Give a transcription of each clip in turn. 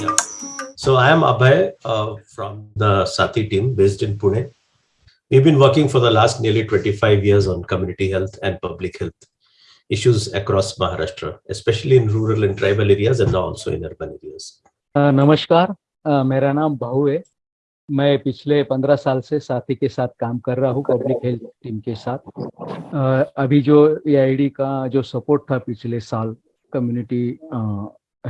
Yeah. So I am Abhay uh, from the Sati team based in Pune. We've been working for the last nearly 25 years on community health and public health issues across Maharashtra, especially in rural and tribal areas and now also in urban areas. अ, नमस्कार अ, मेरा नाम भाऊ है मैं पिछले पंद्रह साल से साथी के साथ काम कर रहा हूँ पब्लिक हेल्थ टीम के साथ। अभी जो एआईडी का जो सपोर्ट था पिछले साल कम्युनिटी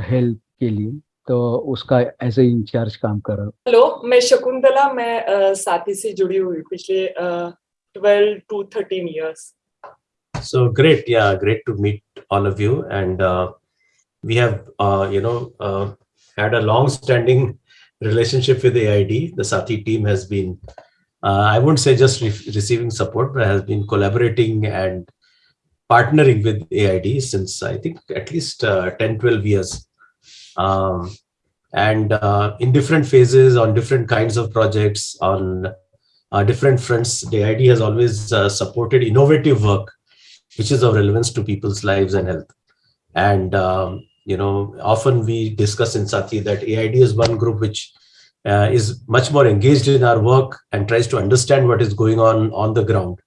हेल्थ के लिए तो उसका एज ए इंचार्ज काम कर रहा हूँ। हेलो मैं शकुंतला मैं अ, साथी से जुड़ी हुई पिछले twelve to thirteen years So great, yeah, great to meet all of you. And uh, we have, uh, you know, uh, had a long-standing relationship with AID. The Sati team has been, uh, I wouldn't say just re receiving support, but has been collaborating and partnering with AID since I think at least uh, 10, 12 years. Um, and uh, in different phases, on different kinds of projects, on uh, different fronts, the AID has always uh, supported innovative work which is of relevance to people's lives and health. And, um, you know, often we discuss in Sati that AID is one group which uh, is much more engaged in our work and tries to understand what is going on on the ground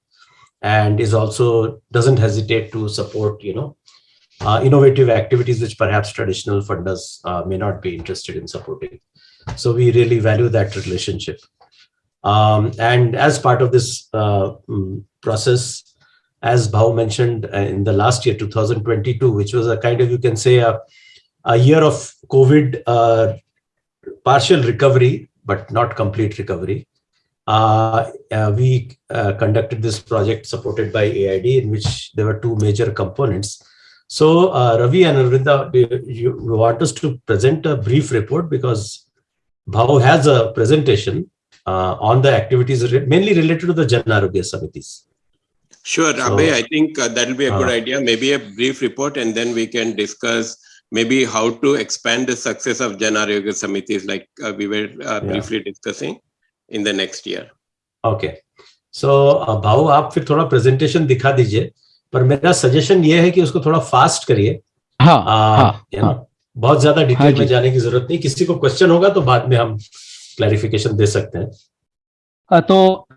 and is also doesn't hesitate to support, you know, uh, innovative activities which perhaps traditional funders uh, may not be interested in supporting. So we really value that relationship. Um, and as part of this uh, mm, process, as Bhau mentioned uh, in the last year, 2022, which was a kind of, you can say, a, a year of COVID uh, partial recovery, but not complete recovery. Uh, uh, we uh, conducted this project supported by AID, in which there were two major components. So, uh, Ravi and Arvinda, you, you want us to present a brief report because Bhau has a presentation on the activities mainly related to the Jan Arogya Samitis. Sure, So- Abhay, I think uh, that'll be a good Uh, idea. Maybe a brief report and then we can discuss maybe how to expand the success of Jan Arogya Samitis like uh, we were uh, Yeah. briefly discussing in the next year. Okay so भाऊ आप फिर थोड़ा presentation दिखा दीजिए पर मेरा suggestion ये है कि उसको थोड़ा फास्ट करिए हाँ हाँ you know, हाँ बहुत ज़्यादा हाँ डिटेल जी। में जाने की ज़रूरत नहीं किसी को क्वेश्चन होगा तो बाद में हम क्लैरिफिकेशन दे सकते हैं अ, तो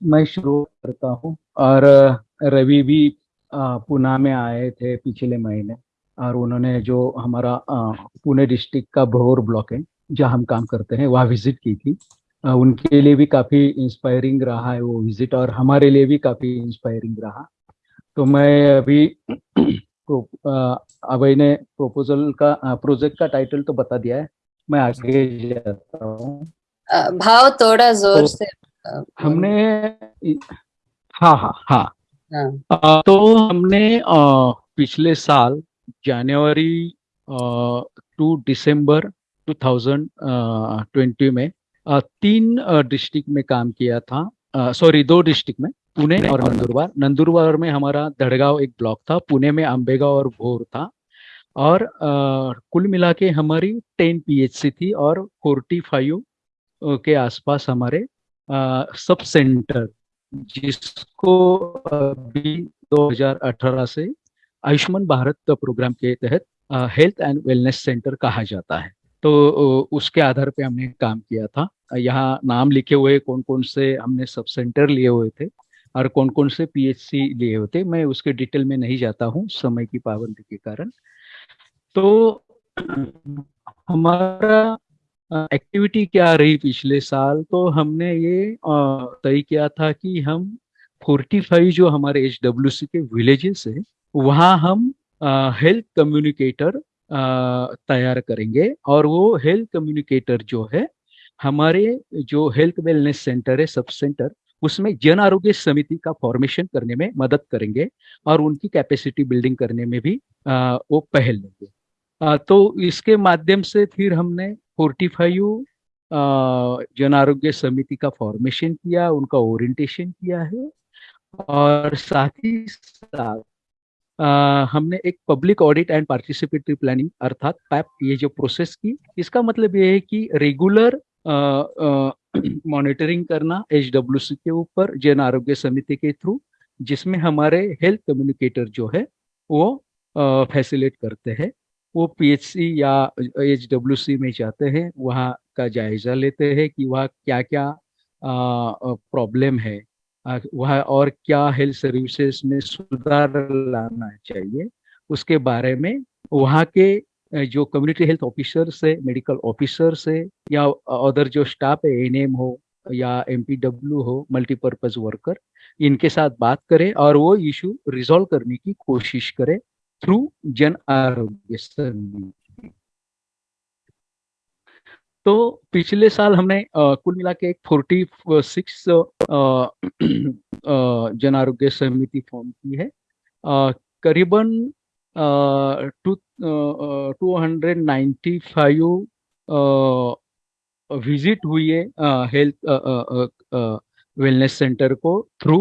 मैं शुरू करता हूँ। और रवि भी पुणे में आए थे पिछले महीने और उन्होंने जो हमारा पुणे डिस्ट्रिक्ट का भोर ब्लॉक है जहाँ हम काम करते हैं वहाँ विज़िट की थी। उनके लिए भी काफ़ी इंस्पायरिंग रहा है वो विज़िट और हमारे लिए भी काफ़ी इंस्पायरिंग रहा। तो मैं अभी अभय ने प्रोपोजल का प्रोजेक्ट का टाइटल तो बता दिया है। मैं आगे जाता हूँ। भाव थोड़ा ज़ोर तो से हमने हाँ हाँ हाँ। हाँ, तो हमने पिछले साल जनवरी टू दिसंबर 2020 में तीन डिस्ट्रिक्ट में काम किया था। सॉरी दो डिस्ट्रिक्ट में पुणे और नंदुरबार। नंदुरबार में हमारा दड़गांव एक ब्लॉक था पुणे में अंबेगांव और भोर था। और अ, कुल मिला के हमारी टेन पीएचसी थी और फोर्टी फाइव के आसपास हमारे सब सेंटर जिसको अभी 2018 से आयुष्मान भारत प्रोग्राम के तहत हेल्थ एंड वेलनेस सेंटर कहा जाता है। तो उसके आधार पे हमने काम किया था। यहाँ नाम लिखे हुए कौन कौन से हमने सब सेंटर लिए हुए थे और कौन कौन से पीएचसी लिए हुए थे। मैं उसके डिटेल में नहीं जाता हूँ, समय की पाबंदी के कारण। तो हमारा एक्टिविटी क्या रही पिछले साल? तो हमने ये तय किया था कि हम 45 जो हमारे एचडब्ल्यूसी के विलेजेस है वहाँ हम हेल्थ कम्युनिकेटर तैयार करेंगे। और वो हेल्थ कम्युनिकेटर जो है हमारे जो हेल्थ वेलनेस सेंटर है सब सेंटर उसमें जन आरोग्य समिति का फॉर्मेशन करने में मदद करेंगे और उनकी कैपेसिटी बिल्डिंग करने में भी अ, वो पहल लेंगे। अ, तो इसके माध्यम से फिर हमने 45 जन आरोग्य समिति का फॉर्मेशन किया, उनका ओरिएंटेशन किया है। और साथ ही साथ हमने एक public audit and participatory planning अर्थात पैप ये जो प्रोसेस की, इसका मतलब ये है कि रेगुलर मॉनिटरिंग करना एचडब्ल्यूसी के ऊपर जन आरोग्य समिति के थ्रू जिसमें हमारे हेल्थ कम्युनिकेटर जो है, वो फैसिलेट करते हैं। वो पीएचसी या एचडब्ल्यूसी में जाते हैं, वहाँ का जायजा लेते हैं कि वह क्या क्या प्रॉब्लम है। वह और क्या हेल्थ सर्विसेज़ में सुधार लाना चाहिए, उसके बारे में वहाँ के जो कम्युनिटी हेल्थ ऑफिसर से मेडिकल ऑफिसर से या अदर जो स्टाफ है एनएम हो या एमपीडब्ल्यू हो मल्टीपर्पज वर्कर इनके साथ बात करें और वो इशू रिजॉल्व करने की कोशिश करें। थ्रू जन आरोग्य समिति तो पिछले साल हमने कुल मिला के एक फोर्टी सिक्स जन आरोग्य समिति फॉर्म की है। करीबन two two hundred ninety five visit हुई है हेल्थ वेलनेस सेंटर को through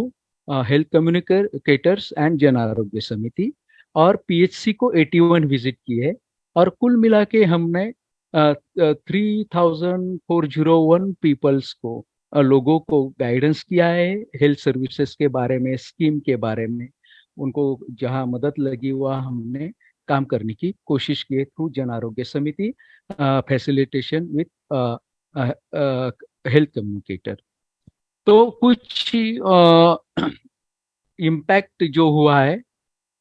health communicators and Jan Arogya Samiti. और पीएचसी को 81 विज़िट की है और कुल मिला के हमने three thousand four zero one peoples को लोगों को गाइडेंस किया है हेल्थ सर्विसेज़ के बारे में स्कीम के बारे में। उनको जहाँ मदद लगी हुआ हमने काम करने की कोशिश की थ्रू जन आरोग्य समिति फैसिलिटेशन विथ हेल्थ कम्युनिकेटर तो कुछ इम्पैक्ट जो हुआ है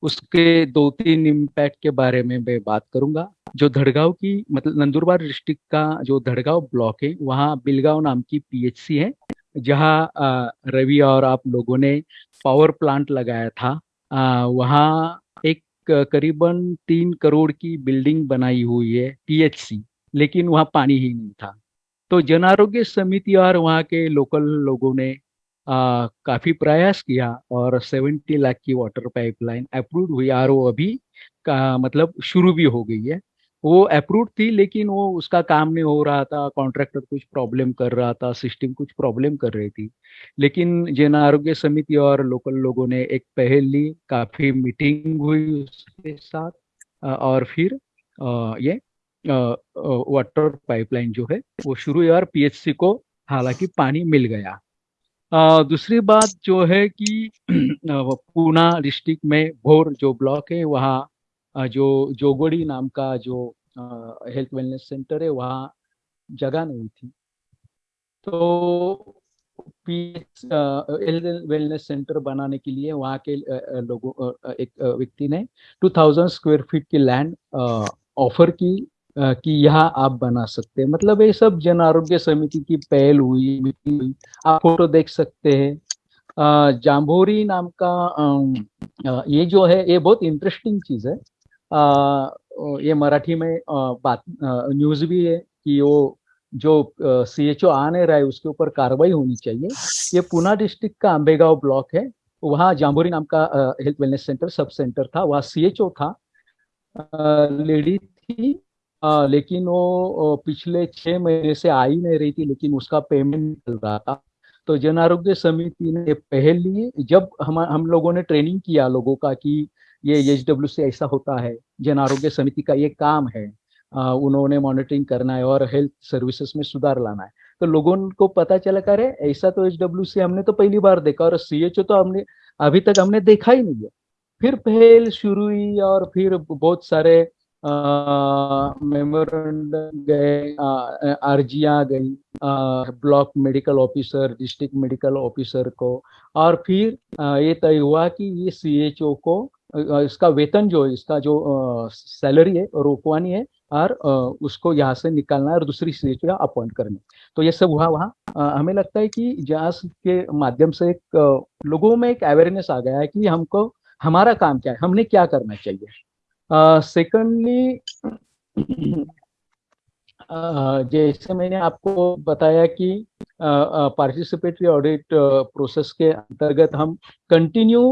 उसके दो तीन इम्पैक्ट के बारे में मैं बात करूँगा। जो धड़गांव की मतलब नंदुरबार डिस्ट्रिक्ट का जो धड़गांव ब्लॉक है, वहाँ बिलगांव नाम की पीएचसी है, जहाँ रवि और आप लोगों ने पावर प्लांट लगाया था। वहाँ एक, करीबन तीन करोड़ की बिल्डिंग बनाई हुई है पीएचसी लेकिन वहाँ पानी ही नहीं था। तो जन आरोग्य समिति और वहाँ के लोकल लोगों ने काफ़ी प्रयास किया और 70 लाख की वाटर पाइपलाइन अप्रूव हुई। आर अभी का मतलब शुरू भी हो गई है। वो अप्रूव थी, लेकिन वो उसका काम नहीं हो रहा था। कॉन्ट्रैक्टर कुछ प्रॉब्लम कर रहा था, सिस्टम कुछ प्रॉब्लम कर रही थी। लेकिन जन आरोग्य समिति और लोकल लोगों ने एक पहल ली। काफ़ी मीटिंग हुई उसके साथ। और फिर ये वाटर पाइपलाइन जो है, वो शुरू हुई और पीएचसी को हालाँकि पानी मिल गया। दूसरी बात जो है कि पूना डिस्ट्रिक्ट में भोर जो ब्लॉक है, वहाँ जो जोगोड़ी नाम का जो हेल्थ वेलनेस सेंटर है, वहाँ जगह नहीं थी। तो वेलनेस सेंटर बनाने के लिए वहाँ के लोगों एक व्यक्ति ने 2000 स्क्वायर फीट की लैंड ऑफ़र की। कि यहाँ आप बना सकते हैं। मतलब ये सब जन आरोग्य समिति की पहल हुई हुई। आप फ़ोटो देख सकते हैं। जाम्भोरी नाम का ये जो है, ये बहुत इंटरेस्टिंग चीज़ है। ये मराठी में बात न्यूज़ भी है कि वो जो सी एच ओ आ नहीं रहा है, उसके ऊपर कार्रवाई होनी चाहिए। ये पुना डिस्ट्रिक्ट का अंबेगांव ब्लॉक है। वहाँ जाम्बोरी नाम का health wellness centre sub centre था। वहाँ सी एच ओ था। लेडी थी आ, लेकिन वो पिछले छह महीने से आ ही नहीं रही थी लेकिन उसका पेमेंट चल रहा था। तो जन आरोग्य समिति ने पहल ली जब हम हम लोगों ने ट्रेनिंग किया लोगों का कि ये एच डब्ल्यू से ऐसा होता है जन आरोग्य समिति का ये काम है आ, उन्होंने मॉनिटरिंग करना है और हेल्थ सर्विसेज़ में सुधार लाना है। तो लोगों को पता चला करे ऐसा तो एच डब्ल्यू से हमने तो पहली बार देखा और सी एच ओ तो हमने अभी तक हमने देखा ही नहीं है। फिर पहल शुरू हुई और फिर बहुत सारे मेमोरेंडम गए अर्जियाँ गई block medical officer district medical officer को और फिर ये तय हुआ कि ये सीएचओ को इसका वेतन जो इसका जो सैलरी है रोकवानी है और उसको यहाँ से निकालना और दूसरी सीट का अपॉइंट करना तो ये सब हुआ वहाँ हमें लगता है कि जहाज़ के माध्यम से एक लोगों में एक अवेयरनेस आ गया है कि हमको हमारा काम क्या है हमने क्या करना चाहिए सेकंडली जैसे मैंने आपको बताया कि पार्टिसिपेटरी ऑडिट प्रोसेस के अंतर्गत हम कंटिन्यू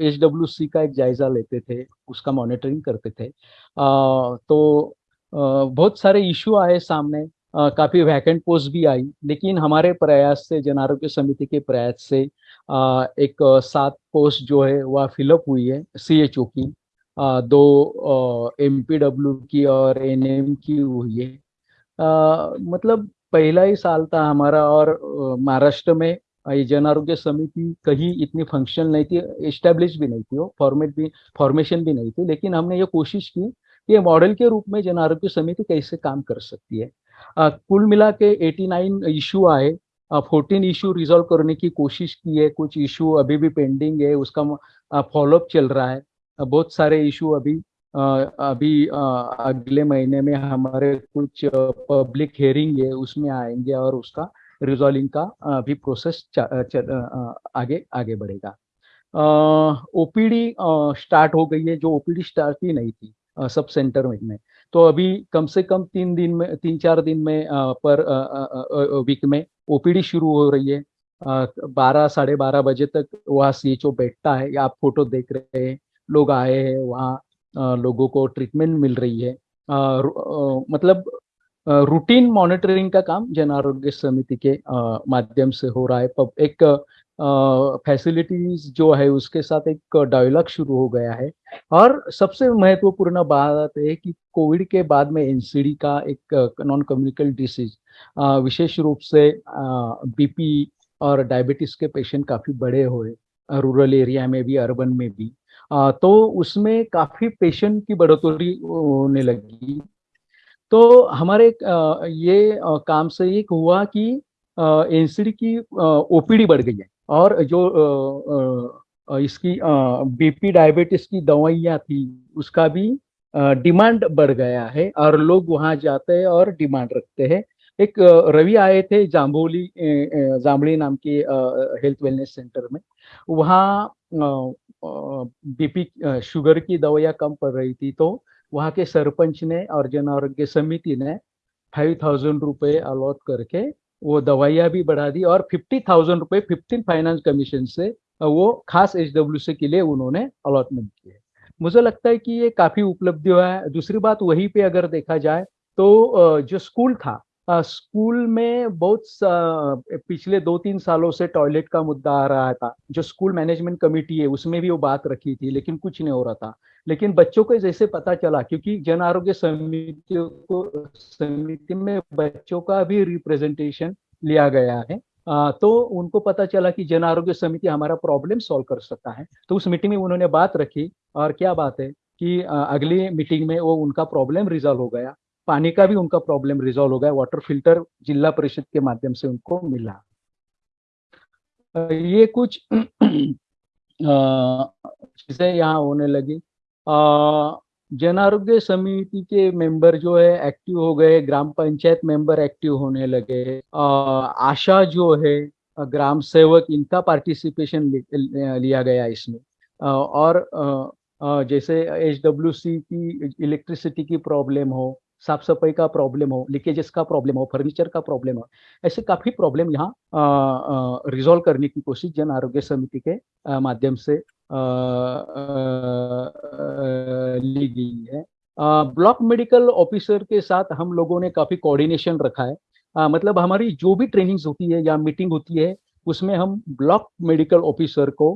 एच डब्ल्यू सी का एक जायजा लेते थे उसका मॉनिटरिंग करते थे। Uh, तो uh, बहुत सारे इशू आए सामने uh, काफ़ी वैकेंट पोस्ट भी आई लेकिन हमारे प्रयास से जन आरोग्य समिति के प्रयास से uh, एक सात पोस्ट जो है वह फिलअप हुई है सी एच ओ की। दो एमपीडब्ल्यू की और NM की हुई है। मतलब पहला ही साल था हमारा और महाराष्ट्र में ये जन आरोग्य समिति कहीं इतनी फंक्शनल नहीं थी एस्टेब्लिश भी नहीं थी वो फॉर्मेट भी फॉर्मेशन भी नहीं थी लेकिन हमने ये कोशिश की कि मॉडल के रूप में जन आरोग्य समिति कैसे काम कर सकती है। आ, कुल मिला के 89 इशू आए फोर्टीन इशू रिजॉल्व करने की कोशिश की है कुछ इशू अभी भी पेंडिंग है उसका फॉलोअप चल रहा है। बहुत सारे इशू अभी अभी अगले महीने में हमारे कुछ पब्लिक हेयरिंग है उसमें आएँगे और उसका रिजॉल्विंग का भी प्रोसेस आगे आगे बढ़ेगा। ओपीडी स्टार्ट हो गई है, जो ओपीडी स्टार्ट ही नहीं थी सब सेंटर में तो अभी कम से कम तीन दिन में, तीन चार दिन में पर वीक में ओपीडी शुरू हो रही है। बारह, साढ़े बारह बजे तक वहाँ सी बैठता है, आप फ़ोटो देख रहे हैं। लोग आए हैं वहाँ लोगों को ट्रीटमेंट मिल रही है। आ, आ, मतलब रूटीन मॉनिटरिंग का काम जन आरोग्य समिति के माध्यम से हो रहा है। एक फैसिलिटीज़ जो है उसके साथ एक डायलॉग शुरू हो गया है। और सबसे महत्वपूर्ण बात है कि कोविड के बाद में एनसीडी का एक नॉन कम्युनिकल डिसीज विशेष रूप से बीपी और डायबिटीज़ के पेशेंट काफ़ी बड़े हुए रूरल एरिया में भी अर्बन में भी। तो उसमें काफ़ी पेशेंट की बढ़ोतरी होने लगी। तो हमारे ये काम से एक हुआ कि एनसीडी की ओपीडी बढ़ गई है और जो इसकी बीपी डायबिटीज़ की दवाइयाँ थी, उसका भी डिमांड बढ़ गया है और लोग वहाँ जाते हैं और डिमांड रखते हैं। एक रवि आए थे जाम्बोली जामड़ी नाम की हेल्थ वेलनेस सेंटर में। वहाँ बीपी शुगर की दवाइयाँ कम पड़ रही थी तो वहाँ के सरपंच ने और जन आरोग्य समिति ने फाइव थाउज़ेंड रुपये अलॉट करके वो दवाइयाँ भी बढ़ा दी और फिफ्टी थाउज़ेंड रुपये फिफ्टीन फाइनेंस कमीशन से वो खास एच डब्ल्यू सी के लिए उन्होंने अलॉटमेंट किए। मुझे लगता है कि ये काफ़ी उपलब्धि हुआ है। दूसरी बात वहीं पे अगर देखा जाए तो जो स्कूल था स्कूल में बहुत पिछले दो तीन सालों से टॉयलेट का मुद्दा आ रहा था। जो स्कूल मैनेजमेंट कमेटी है उसमें भी वो बात रखी थी लेकिन कुछ नहीं हो रहा था। लेकिन बच्चों को जैसे पता चला क्योंकि जन आरोग्य समिति को समिति में बच्चों का भी रिप्रेजेंटेशन लिया गया है। आ, तो उनको पता चला कि जन आरोग्य समिति हमारा प्रॉब्लम सॉल्व कर सकता है। तो उस मीटिंग में उन्होंने बात रखी और क्या बात है कि अगली मीटिंग में वो उनका प्रॉब्लम रिजॉल्व हो गया। पानी का भी उनका प्रॉब्लम रिजॉल्व हो गया वाटर फ़िल्टर जिला परिषद के माध्यम से उनको मिला। ये कुछ चीज़ें यहाँ होने लगी। जन आरोग्य समिति के मेंबर जो है एक्टिव हो गए, ग्राम पंचायत मेंबर एक्टिव होने लगे। आशा जो है ग्राम सेवक, इनका पार्टिसिपेशन लिया गया इसमें। और जैसे एच की इलेक्ट्रिसिटी की प्रॉब्लम हो साफ़ सफ़ाई का प्रॉब्लम हो लीकेजेस का प्रॉब्लम हो फर्नीचर का प्रॉब्लम हो ऐसे काफ़ी प्रॉब्लम यहाँ रिजॉल्व करने की कोशिश जन आरोग्य समिति के माध्यम से ली गई है। ब्लॉक मेडिकल ऑफिसर के साथ हम लोगों ने काफ़ी कोऑर्डिनेशन रखा है। आ, मतलब हमारी जो भी ट्रेनिंग्स होती है या मीटिंग होती है उसमें हम ब्लॉक मेडिकल ऑफिसर को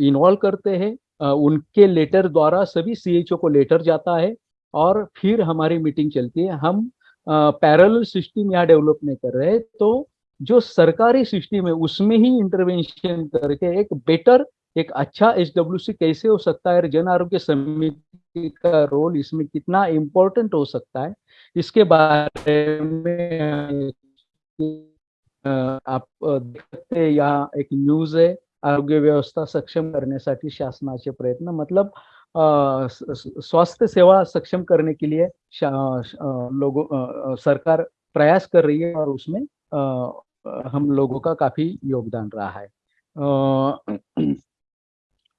इन्वॉल्व करते हैं। उनके लेटर द्वारा सभी सीएचओ को लेटर जाता है। और फिर हमारी मीटिंग चलती है। हम पैरल सिस्टम यहाँ डेवलप नहीं कर रहे तो जो सरकारी सिस्टम है, उसमें ही इंटरवेंशन करके एक बेटर एक अच्छा एचडब्ल्यूसी कैसे हो सकता है, जन आरोग्य समिति का रोल इसमें कितना इम्पोर्टेंट हो सकता है, इसके बारे में आप देखते यहाँ एक न्यूज़ है, आरोग्य व्यवस्था सक्षम करण्यासाठी शासनाचे प्रयत्न मतलब स्वास्थ्य सेवा सक्षम करने के लिए लोगों सरकार प्रयास कर रही है और उसमें हम लोगों का काफ़ी योगदान रहा है।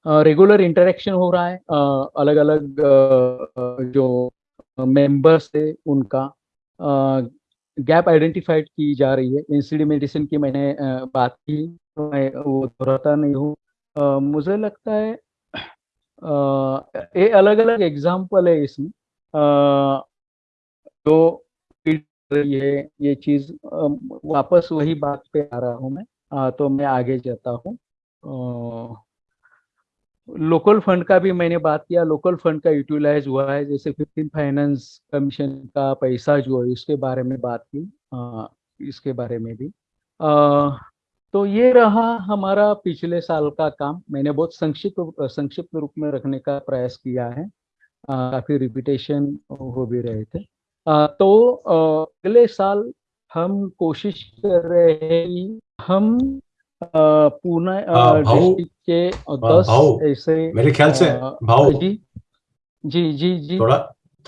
रेगुलर इंटरेक्शन हो रहा है अलग अलग जो मेंबर्स है उनका गैप आइडेंटिफाइड की जा रही है। एनसीडी मेडिसिन की मैंने बात की, मैं वो दोहराता नहीं हूँ। मुझे लगता है ये अलग अलग एग्ज़ाम्पल है इसमें। जो है ये चीज़ वापस वही बात पे आ रहा हूँ मैं। आ, तो मैं आगे जाता हूँ। लोकल फंड का भी मैंने बात किया। लोकल फंड का यूटिलाइज हुआ है। जैसे फिफ्टीन फाइनेंस कमीशन का पैसा जो है इसके बारे में बात की। आ, इसके बारे में भी। आ, तो ये रहा हमारा पिछले साल का काम। मैंने बहुत संक्षिप्त संक्षिप्त रूप में रखने का प्रयास किया है। काफ़ी रिपीटेशन हो भी रहे थे। आ, तो अगले साल हम कोशिश कर रहे हैं हम पुणे डिस्ट्रिक्ट के दस ऐसे मेरे ख्याल से भाव जी जी जी जी। थोड़ा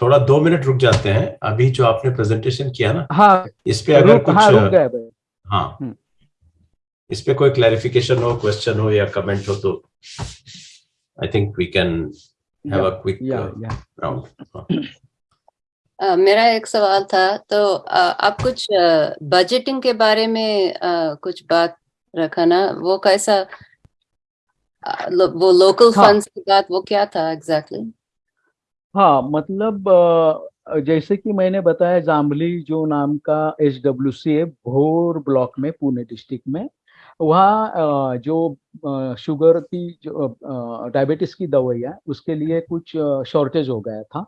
थोड़ा दो मिनट रुक जाते हैं। अभी जो आपने प्रेजेंटेशन किया ना हाँ। इस पे अगर कुछ हाँ, रुक गए हाँ। इस पे कोई क्लैरिफिकेशन हो क्वेश्चन हो या कमेंट हो तो I think we can have a quick round Uh, मेरा एक सवाल था तो uh, आप कुछ बजटिंग uh, के बारे में uh, कुछ बात रखा ना वो कैसा लो, वो लोकल हाँ. फंड्स की बात वो क्या था एग्जैक्टली exactly? हाँ मतलब जैसे कि मैंने बताया जामली जो नाम का एच डब्ल्यू सी है भोर ब्लॉक में पुणे डिस्ट्रिक्ट में वहाँ जो शुगर की जो डायबिटीज़ की दवाइयाँ उसके लिए कुछ शॉर्टेज हो गया था।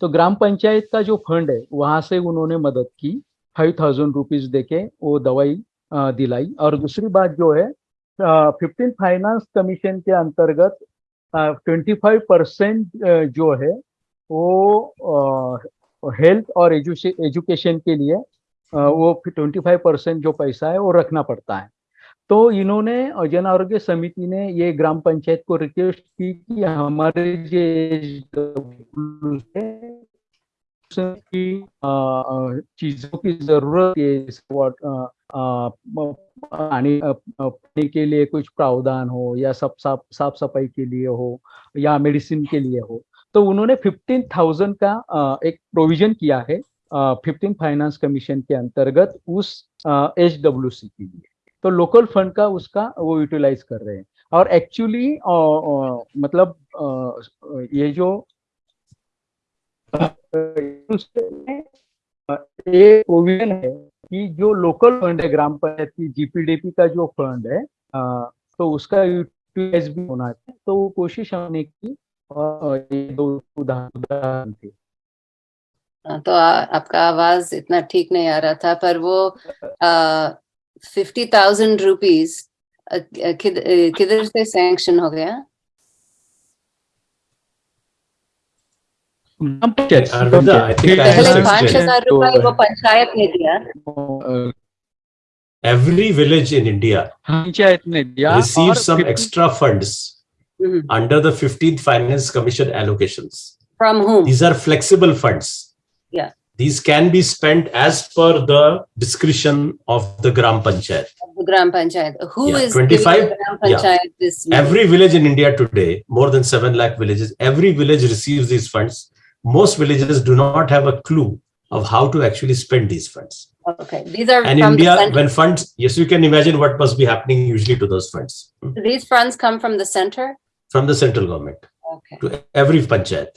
तो ग्राम पंचायत का जो फंड है वहाँ से उन्होंने मदद की फाइव थाउज़ेंड रुपीज़ देके वो दवाई दिलाई। और दूसरी बात जो है फिफ्टीन फाइनेंस कमीशन के अंतर्गत ट्वेंटी फाइव परसेंट जो है वो हेल्थ और एजुकेशन के लिए वो ट्वेंटी फाइव परसेंट जो पैसा है वो रखना पड़ता है। तो इन्होंने जन आरोग्य समिति ने ये ग्राम पंचायत को रिक्वेस्ट की कि हमारे जो की चीज़ों की ज़रूरत है पानी के लिए कुछ प्रावधान हो या सब साफ़ साफ़ सफ़ाई के लिए हो या मेडिसिन के लिए हो। तो उन्होंने फिफ्टीन थाउज़ेंड का एक प्रोविज़न किया है फिफ्टीन फाइनेंस कमीशन के अंतर्गत उस एच डब्ल्यू सी के लिए। तो लोकल फंड का उसका वो यूटिलाइज कर रहे हैं। और एक्चुअली मतलब आ, ये जो प्रोविज़न है कि जो लोकल फंड है ग्राम पंचायत की जीपीडीपी का जो फंड है आ, तो उसका यूटिलाइज भी होना है। तो वो कोशिश हमने की और ये दो उदाहरण थे। तो आ, आपका आवाज़ इतना ठीक नहीं आ रहा था पर वो आ, फिफ्टी थाउज़ेंड रुपीज़ किधर से सैंक्शन हो गया? Every village in India panchayat ने receive some extra funds under the fifteenth finance commission allocation from whom these are flexible funds These can be spent as per the discretion of the Gram Panchayat. The Gram Panchayat. Who Yeah, is 25 Gram Panchayat yeah. Every village in India today, more than 7 lakh villages, every village receives these funds. Most villages do not have a clue of how to actually spend these funds. Okay, these are And India, when funds, yes, you can imagine what must be happening usually to those funds hmm, These funds come from the center. from the central government. Okay. to every panchayat.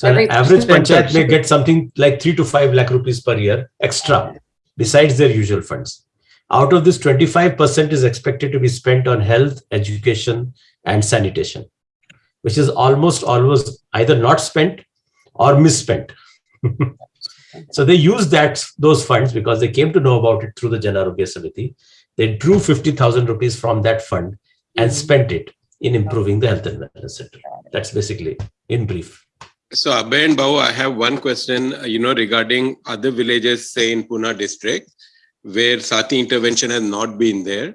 So Every an average panchayat. panchayat may get something like three to five lakh rupees per year extra besides their usual funds. Out of this, 25% is expected to be spent on health, education, and sanitation, which is almost always either not spent or misspent. so they used that those funds because they came to know about it through the Janarogya Samiti. They drew 50,000 rupees from that fund and mm-hmm. spent it in improving the health and wellness center. That's basically in brief. So Abhay and Bahu, I have one question, uh, you know, regarding other villages, say in Pune district, where Sati intervention has not been there,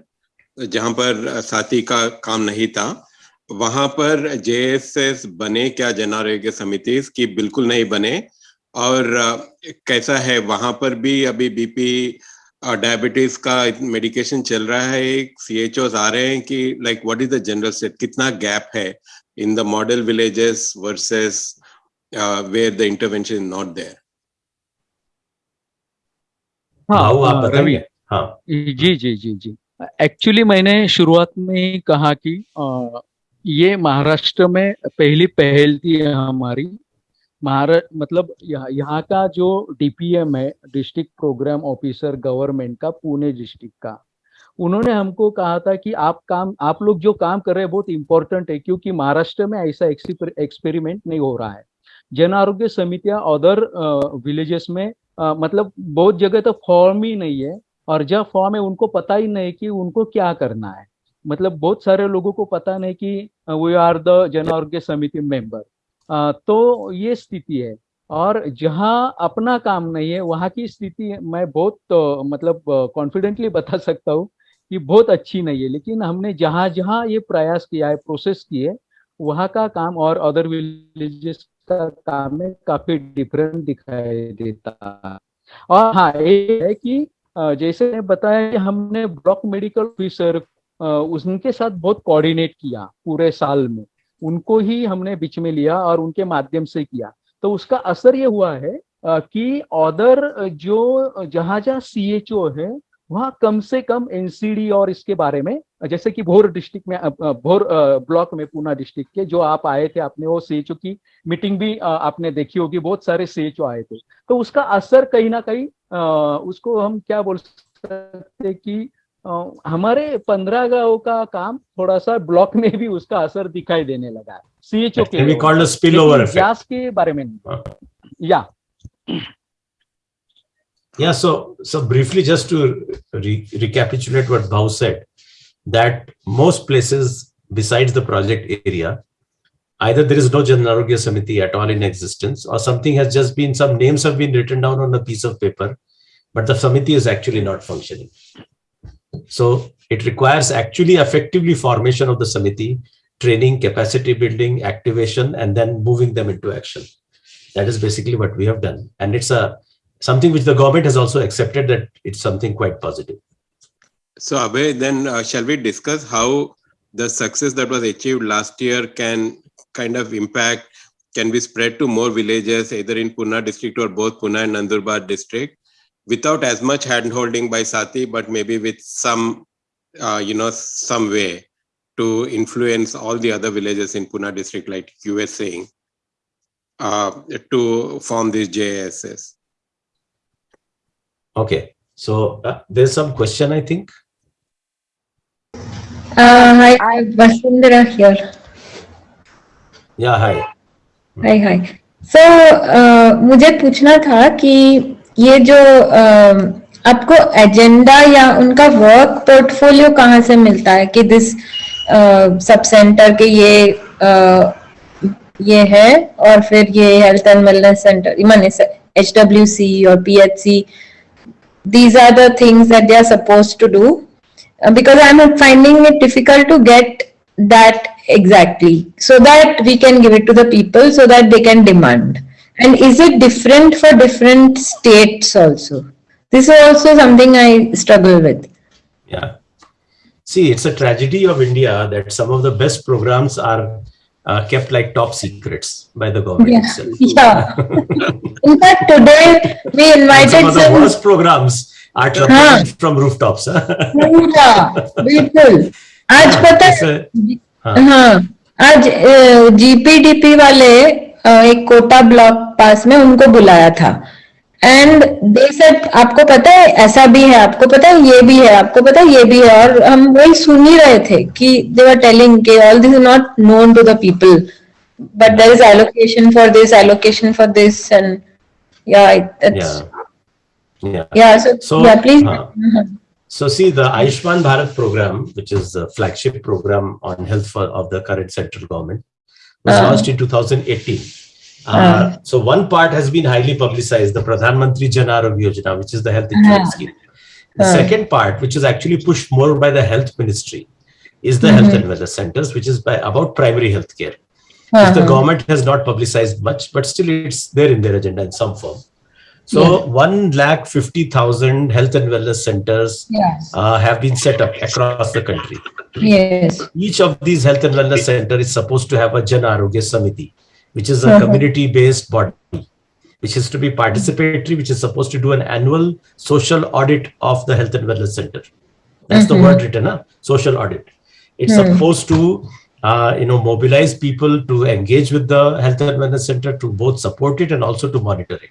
जहाँ पर uh, साथी का काम नहीं था। वहाँ पर जे S S बने क्या जन आरोग्य समिति? की बिल्कुल नहीं बने। और uh, कैसा है? वहाँ पर भी अभी बीपी डायबिटीज़ का मेडिकेशन चल रहा है। सी एच सी आ रहे हैं कि like what is the general state कितना गैप है in the model villages versus the intervention is not there भाऊ आप हाँ, रवि। हाँ। जी जी जी जी। एक्चुअली मैंने शुरुआत में ही कहा कि ये महाराष्ट्र में पहली पहल थी हमारी। महाराष्ट्र मतलब यहाँ यहाँ का जो डीपीएम है डिस्ट्रिक्ट प्रोग्राम ऑफिसर गवर्नमेंट का पुणे डिस्ट्रिक्ट का उन्होंने हमको कहा था कि आप काम आप लोग जो काम कर रहे हैं बहुत इंपॉर्टेंट है क्योंकि महाराष्ट्र में ऐसा एक्सपेरिमेंट नहीं हो रहा है। जन आरोग्य समितियाँ अदर विलेजेस में अ, मतलब बहुत जगह तो फॉर्म ही नहीं है और जब फॉर्म है उनको पता ही नहीं कि उनको क्या करना है। मतलब बहुत सारे लोगों को पता नहीं कि वी आर द जन आरोग्य समिति मेंबर तो ये स्थिति है और जहाँ अपना काम नहीं है वहाँ की स्थिति मैं बहुत तो, मतलब कॉन्फिडेंटली बता सकता हूँ कि बहुत अच्छी नहीं है। लेकिन हमने जहाँ जहाँ ये प्रयास किया है प्रोसेस किए वहाँ का काम और अदर विलेजेस का काम में काफ़ी डिफरेंट दिखाई देता और हाँ ये है कि जैसे बताया कि हमने ब्लॉक मेडिकल ऑफिसर उनके साथ बहुत कोऑर्डिनेट किया पूरे साल में। उनको ही हमने बीच में लिया और उनके माध्यम से किया। तो उसका असर ये हुआ है कि अदर जो जहाँ जहाँ सी है, वहाँ कम से कम एनसीडी और इसके बारे में जैसे कि भोर डिस्ट्रिक्ट में भोर ब्लॉक में पूना डिस्ट्रिक्ट के जो आप आए थे आपने वो सी की मीटिंग भी आपने देखी होगी बहुत सारे सीएचओ आए थे। तो उसका असर कहीं ना कहीं उसको हम क्या बोल सकते कि हमारे पंद्रह गाँव का काम थोड़ा सा ब्लॉक में भी उसका असर दिखाई देने लगा। सी एच ओ के गैस के बारे में या। Yeah, so so briefly, just to re recapitulate what Bhau said, that most places besides the project area, either there is no Jan Arogya Samiti at all in existence, or something has just been some names have been written down on a piece of paper, but the Samiti is actually not functioning. So it requires actually effectively formation of the Samiti, training, capacity building, activation, and then moving them into action. That is basically what we have done. And it's a something which the government has also accepted that it's something quite positive. So Abhay, then uh, shall we discuss how the success that was achieved last year can kind of impact, can be spread to more villages, either in Pune district or both Pune and Nandurbar district, without as much hand-holding by Sati, but maybe with some, uh, you know, some way to influence all the other villages in Pune district, like you were saying, uh, to form these JSS. Okay, so uh, there's some question, I think. Uh, hi, Vasundhara here. Yeah, hi. Hi, hi. So, uh, मुझे पूछना था कि ये जो uh, आपको agenda या उनका work portfolio कहाँ से मिलता है कि दिस सब सेंटर के ये uh, ये है और फिर ये हेल्थ एंड वेलनेस सेंटर माने एच डब्ल्यू सी और P H C these are the things that they are supposed to do uh, Uh, because i'm finding it difficult to get that exactly so that we can give it to the people so that they can demand. And is it different for different states also? This is also something i struggle with. Yeah. See it's a tragedy of india that some of the best programs are uh, kept like top secrets by the government yeah. itself. Yeah. In fact, today we invited some of the worst programs are huh. from rooftops. Yeah, बिल्कुल. आज पता हाँ आज GPDP वाले एक Kota block पास में उनको बुलाया था एंड दे सेड आपको पता है ऐसा भी है आपको पता है ये भी है आपको पता है ये भी है और हम वही सुन ही रहे थे कि दे वर टेलिंग के all this is not known to the people but there is allocation for this allocation for this and या it's yeah so, so yeah please uh, uh-huh. so see the Ayushman Bharat program which is the flagship program on health for, of the current central government was uh, launched in 2018 uh, so one part has been highly publicized, the Pradhan Mantri Jan Arogya Yojana, which is the health insurance scheme. The second part, which is actually pushed more by the health ministry, is the mm -hmm. health and wellness centers, which is by about primary health care. Uh -huh. The government has not publicized much, but still it's there in their agenda in some form. So yeah. one lakh fifty thousand health and wellness centers yes. uh, have been set up across the country. Yes. Each of these health and wellness center is supposed to have a Jan Arogya Samiti which is a uh-huh. community-based body, which is to be participatory, which is supposed to do an annual social audit of the health and wellness center. That's the mm-hmm. word written, huh? social audit. It's mm. supposed to, uh, you know, mobilize people to engage with the health and wellness center to both support it and also to monitor it.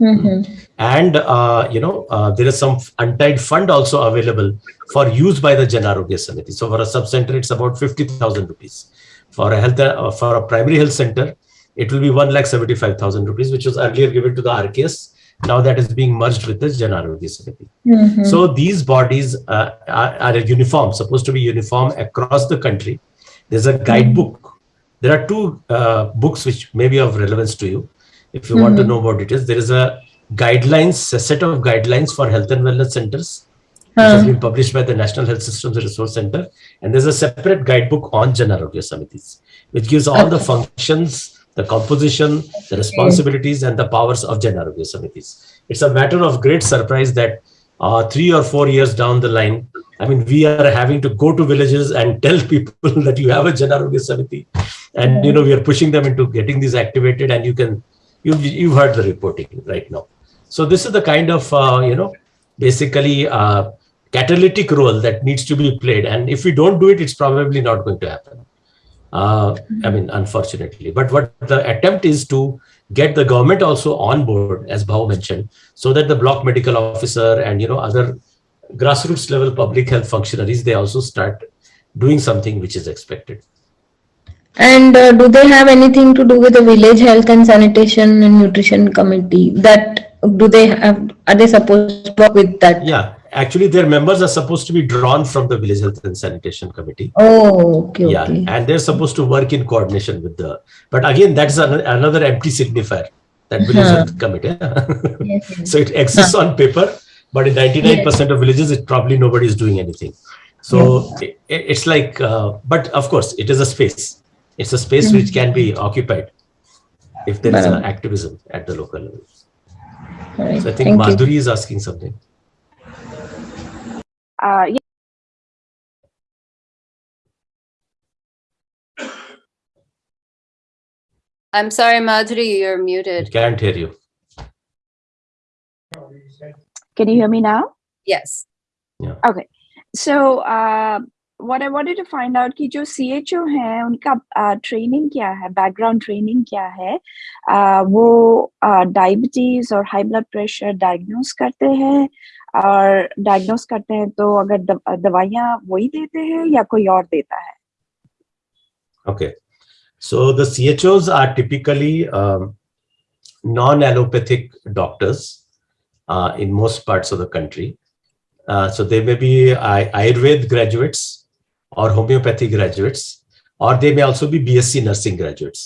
Mm-hmm. And, uh, you know, uh, there is some untied fund also available for use by the Jan Arogya Samiti. So for a sub-center, it's about 50,000 rupees. For a health, uh, for a primary health center, it will be one lakh seventy five thousand rupees, which was earlier given to the RKS Now that is being merged with the Jan Arogya Samiti. Mhm. So these bodies uh, are, are uniform, supposed to be uniform across the country. There's a guidebook. There are two uh, books which may be of relevance to you. If you want to Mhm. know about it is, there is a guidelines, a set of guidelines for health and wellness centers, which has been published by the National Health Systems Resource Center. And there's a separate guidebook on Jan Arogya Samitis, which gives all the functions, the composition, the responsibilities, and the powers of Jan Arogya Samitis. It's a matter of great surprise that uh, three or four years down the line, I mean, we are having to go to villages and tell people that you have a Jan Arogya Samiti. And, you know, we are pushing them into getting these activated and you can, you, you've heard the reporting right now. So this is the kind of, uh, you know, basically uh, catalytic role that needs to be played. And if we don't do it, it's probably not going to happen. Uh, I mean, unfortunately. But what the attempt is to get the government also on board, as Bhau mentioned, so that the block medical officer and you know other grassroots level public health functionaries they also start doing something which is expected. And uh, do they have anything to do with the village health and sanitation and nutrition committee? That do they have? Are they supposed to work with that? Yeah, actually, their members are supposed to be drawn from the village health and sanitation committee. Oh, okay, yeah okay. and they're supposed to work in coordination with the but again that's an, another empty signifier that village Huh. health committee Yes, yes. so it exists on paper but in 99% of villages it probably nobody is doing anything so it, it's like uh, but of course it is a space it's a space which can be occupied if there is an activism at the local level right. so i think Thank you. madhuri is asking something Uh, yeah, I'm sorry, Madhuri, you're i muted. can't hear you can you hear me now? Yes. Yeah. Okay. So, uh, what I wanted to find out कि जो CHO है उनका training क्या है background training क्या है uh, वो diabetes और हाई ब्लड प्रेशर डायग्नोस करते हैं और डायग्नोस करते हैं तो अगर दवाइयाँ वही देते हैं या कोई और देता है? Okay so those are typically non allopathic doctors in most parts of the country so they may be Ayurveda graduates और होम्योपैथी ग्रेजुएट्स और दे मे ऑल्सो भी B S C nursing graduates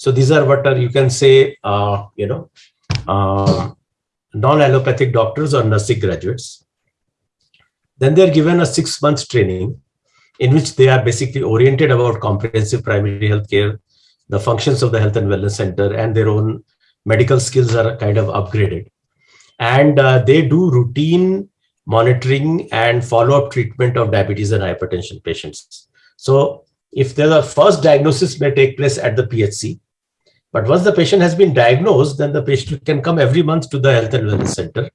so these are what are you can say uh, you non-allopathic doctors or nursing graduates. Then they're given a six months training in which they are basically oriented about comprehensive primary health care, the functions of the health and wellness center, and their own medical skills are kind of upgraded. And uh, they do routine monitoring and follow-up treatment of diabetes and hypertension patients. So if the first diagnosis may take place at the PHC, but once the patient has been diagnosed, then the patient can come every month to the health and wellness center.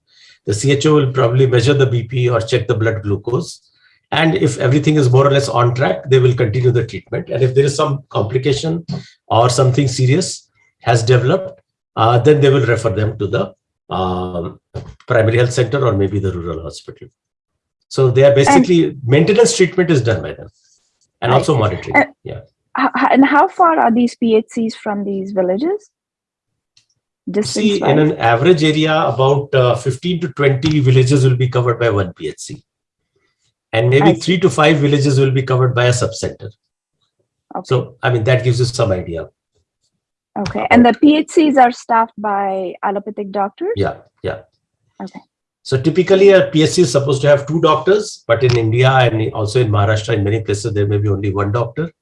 The CHO will probably measure the BP or check the blood glucose. And if everything is more or less on track, they will continue the treatment. And if there is some complication or something serious has developed, uh, then they will refer them to the um, primary health center or maybe the rural hospital. So they are basically maintenance treatment is done by them and also monitoring. Uh, yeah. And how far are these PHCs from these villages? Distance See, in an average area, about uh, 15 to 20 villages will be covered by one PHC. And maybe I see. three to five villages will be covered by a subcenter. Okay. So, I mean, that gives you some idea. Okay, and the PHCs are staffed by allopathic doctors? Yeah, yeah. Okay. So typically a PSC is supposed to have two doctors, but in India and also in Maharashtra, in many places, there may be only one doctor.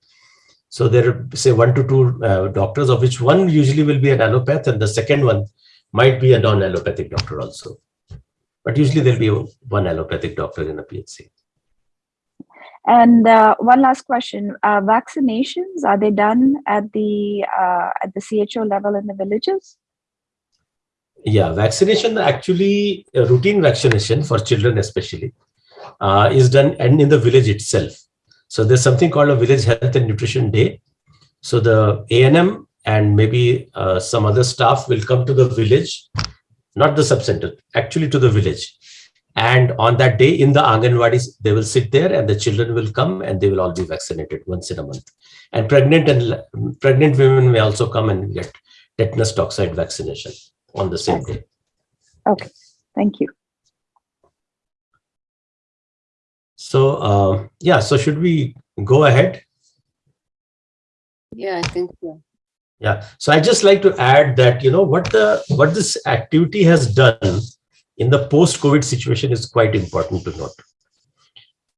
So there are say one to two uh, doctors, of which one usually will be an allopath and the second one might be a non-allopathic doctor also. But usually there'll be one allopathic doctor in a PHC. And uh, one last question: uh, Vaccinations are they done at the uh, at the CHO level in the villages? Yeah, vaccination actually, routine vaccination for children especially, uh, is done and in the village itself. So there's something called a village health and nutrition day. So the ANM and maybe uh, some other staff will come to the village, not the subcenter, actually to the village. And on that day in the Anganwadis, they will sit there and the children will come and they will all be vaccinated once in a month. And pregnant and pregnant women may also come and get tetanus toxoid vaccination on the same day. Okay, thank you. So uh, yeah, so should we go ahead? Yeah, I think so. Yeah. So I just like to add that you know what the what this activity has done in the post-COVID situation is quite important to note.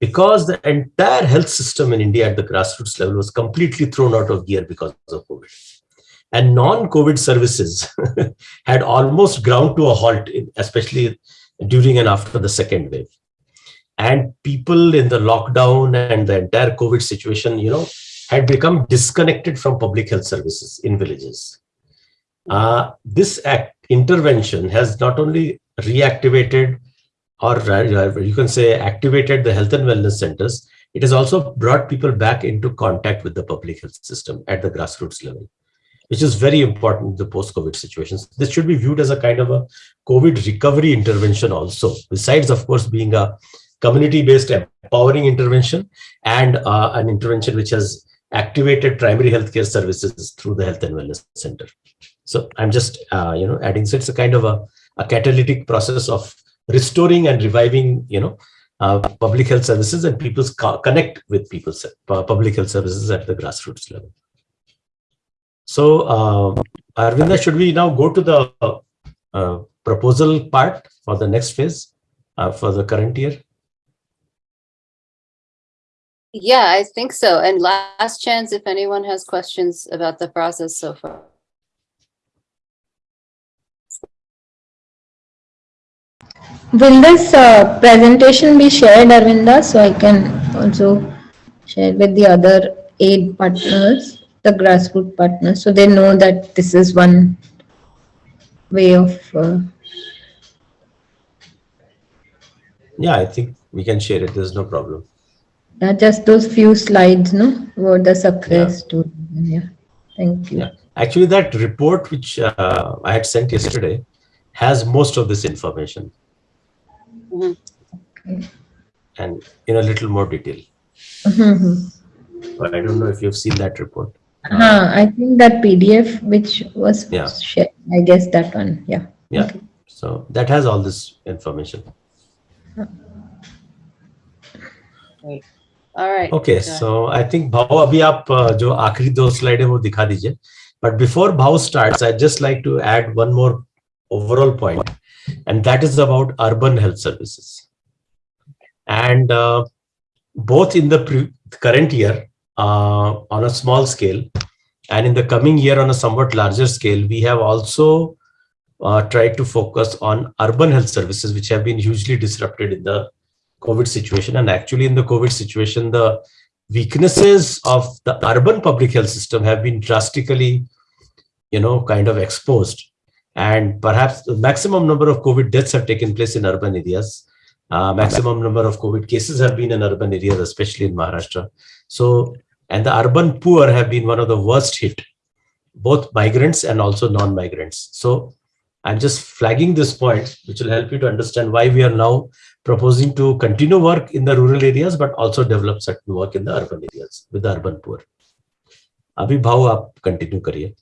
Because the entire health system in India at the grassroots level was completely thrown out of gear because of COVID. And non-COVID services had almost ground to a halt, especially during and after the second wave. And people in the lockdown and the entire COVID situation, you know, had become disconnected from public health services in villages. Uh, this act intervention has not only reactivated or uh, you can say activated the health and wellness centers, it has also brought people back into contact with the public health system at the grassroots level, which is very important in the post-COVID situations. This should be viewed as a kind of a COVID recovery intervention also, besides, of course, being a community-based empowering intervention and uh, an intervention which has activated primary healthcare services through the health and wellness center. So I'm just, uh, you know, adding, so it's a kind of a, a catalytic process of restoring and reviving, you know, uh, public health services and people's connect with people's uh, public health services at the grassroots level. So, uh, Arvinda, should we now go to the uh, proposal part for the next phase uh, for the current year? Yeah, I think so. And last chance if anyone has questions about the process so far. Will this uh, presentation be shared, Arvinda, so I can also share with the other aid partners, the grassroots partners, so they know that this is one way of. Uh... Yeah, I think we can share it. There's no problem. Yeah, just those few slides, no, about the success yeah. Yeah, thank you. Yeah. Actually, that report which uh, I had sent yesterday has most of this information. Mm -hmm. okay. And in a little more detail. Mm -hmm. But I don't know if you've seen that report. Uh, uh, I think that PDF which was yeah. shared, I guess that one, yeah. Yeah, okay. so that has all this information. Right. Okay so I think भाव Abhi. आप जो आखिरी दो slide है वो दिखा दीजिए but But before start starts, I'd just like to add one more overall point, and that is about urban health services. and uh, both in the current year uh, on a small scale and in the coming year on a somewhat larger scale we have also uh, tried to focus on urban health services which have been hugely disrupted in the COVID situation. And actually in the COVID situation, the weaknesses of the urban public health system have been drastically, you know, kind of exposed. And perhaps the maximum number of COVID deaths have taken place in urban areas. Uh, maximum number of COVID cases have been in urban areas, especially in Maharashtra. So, and the urban poor have been one of the worst hit, both migrants and also non-migrants. So I'm just flagging this point, which will help you to understand why we are now proposing to continue work in the rural areas, but also develop certain work in the urban areas with the urban poor. अभी भाव आप continue करिए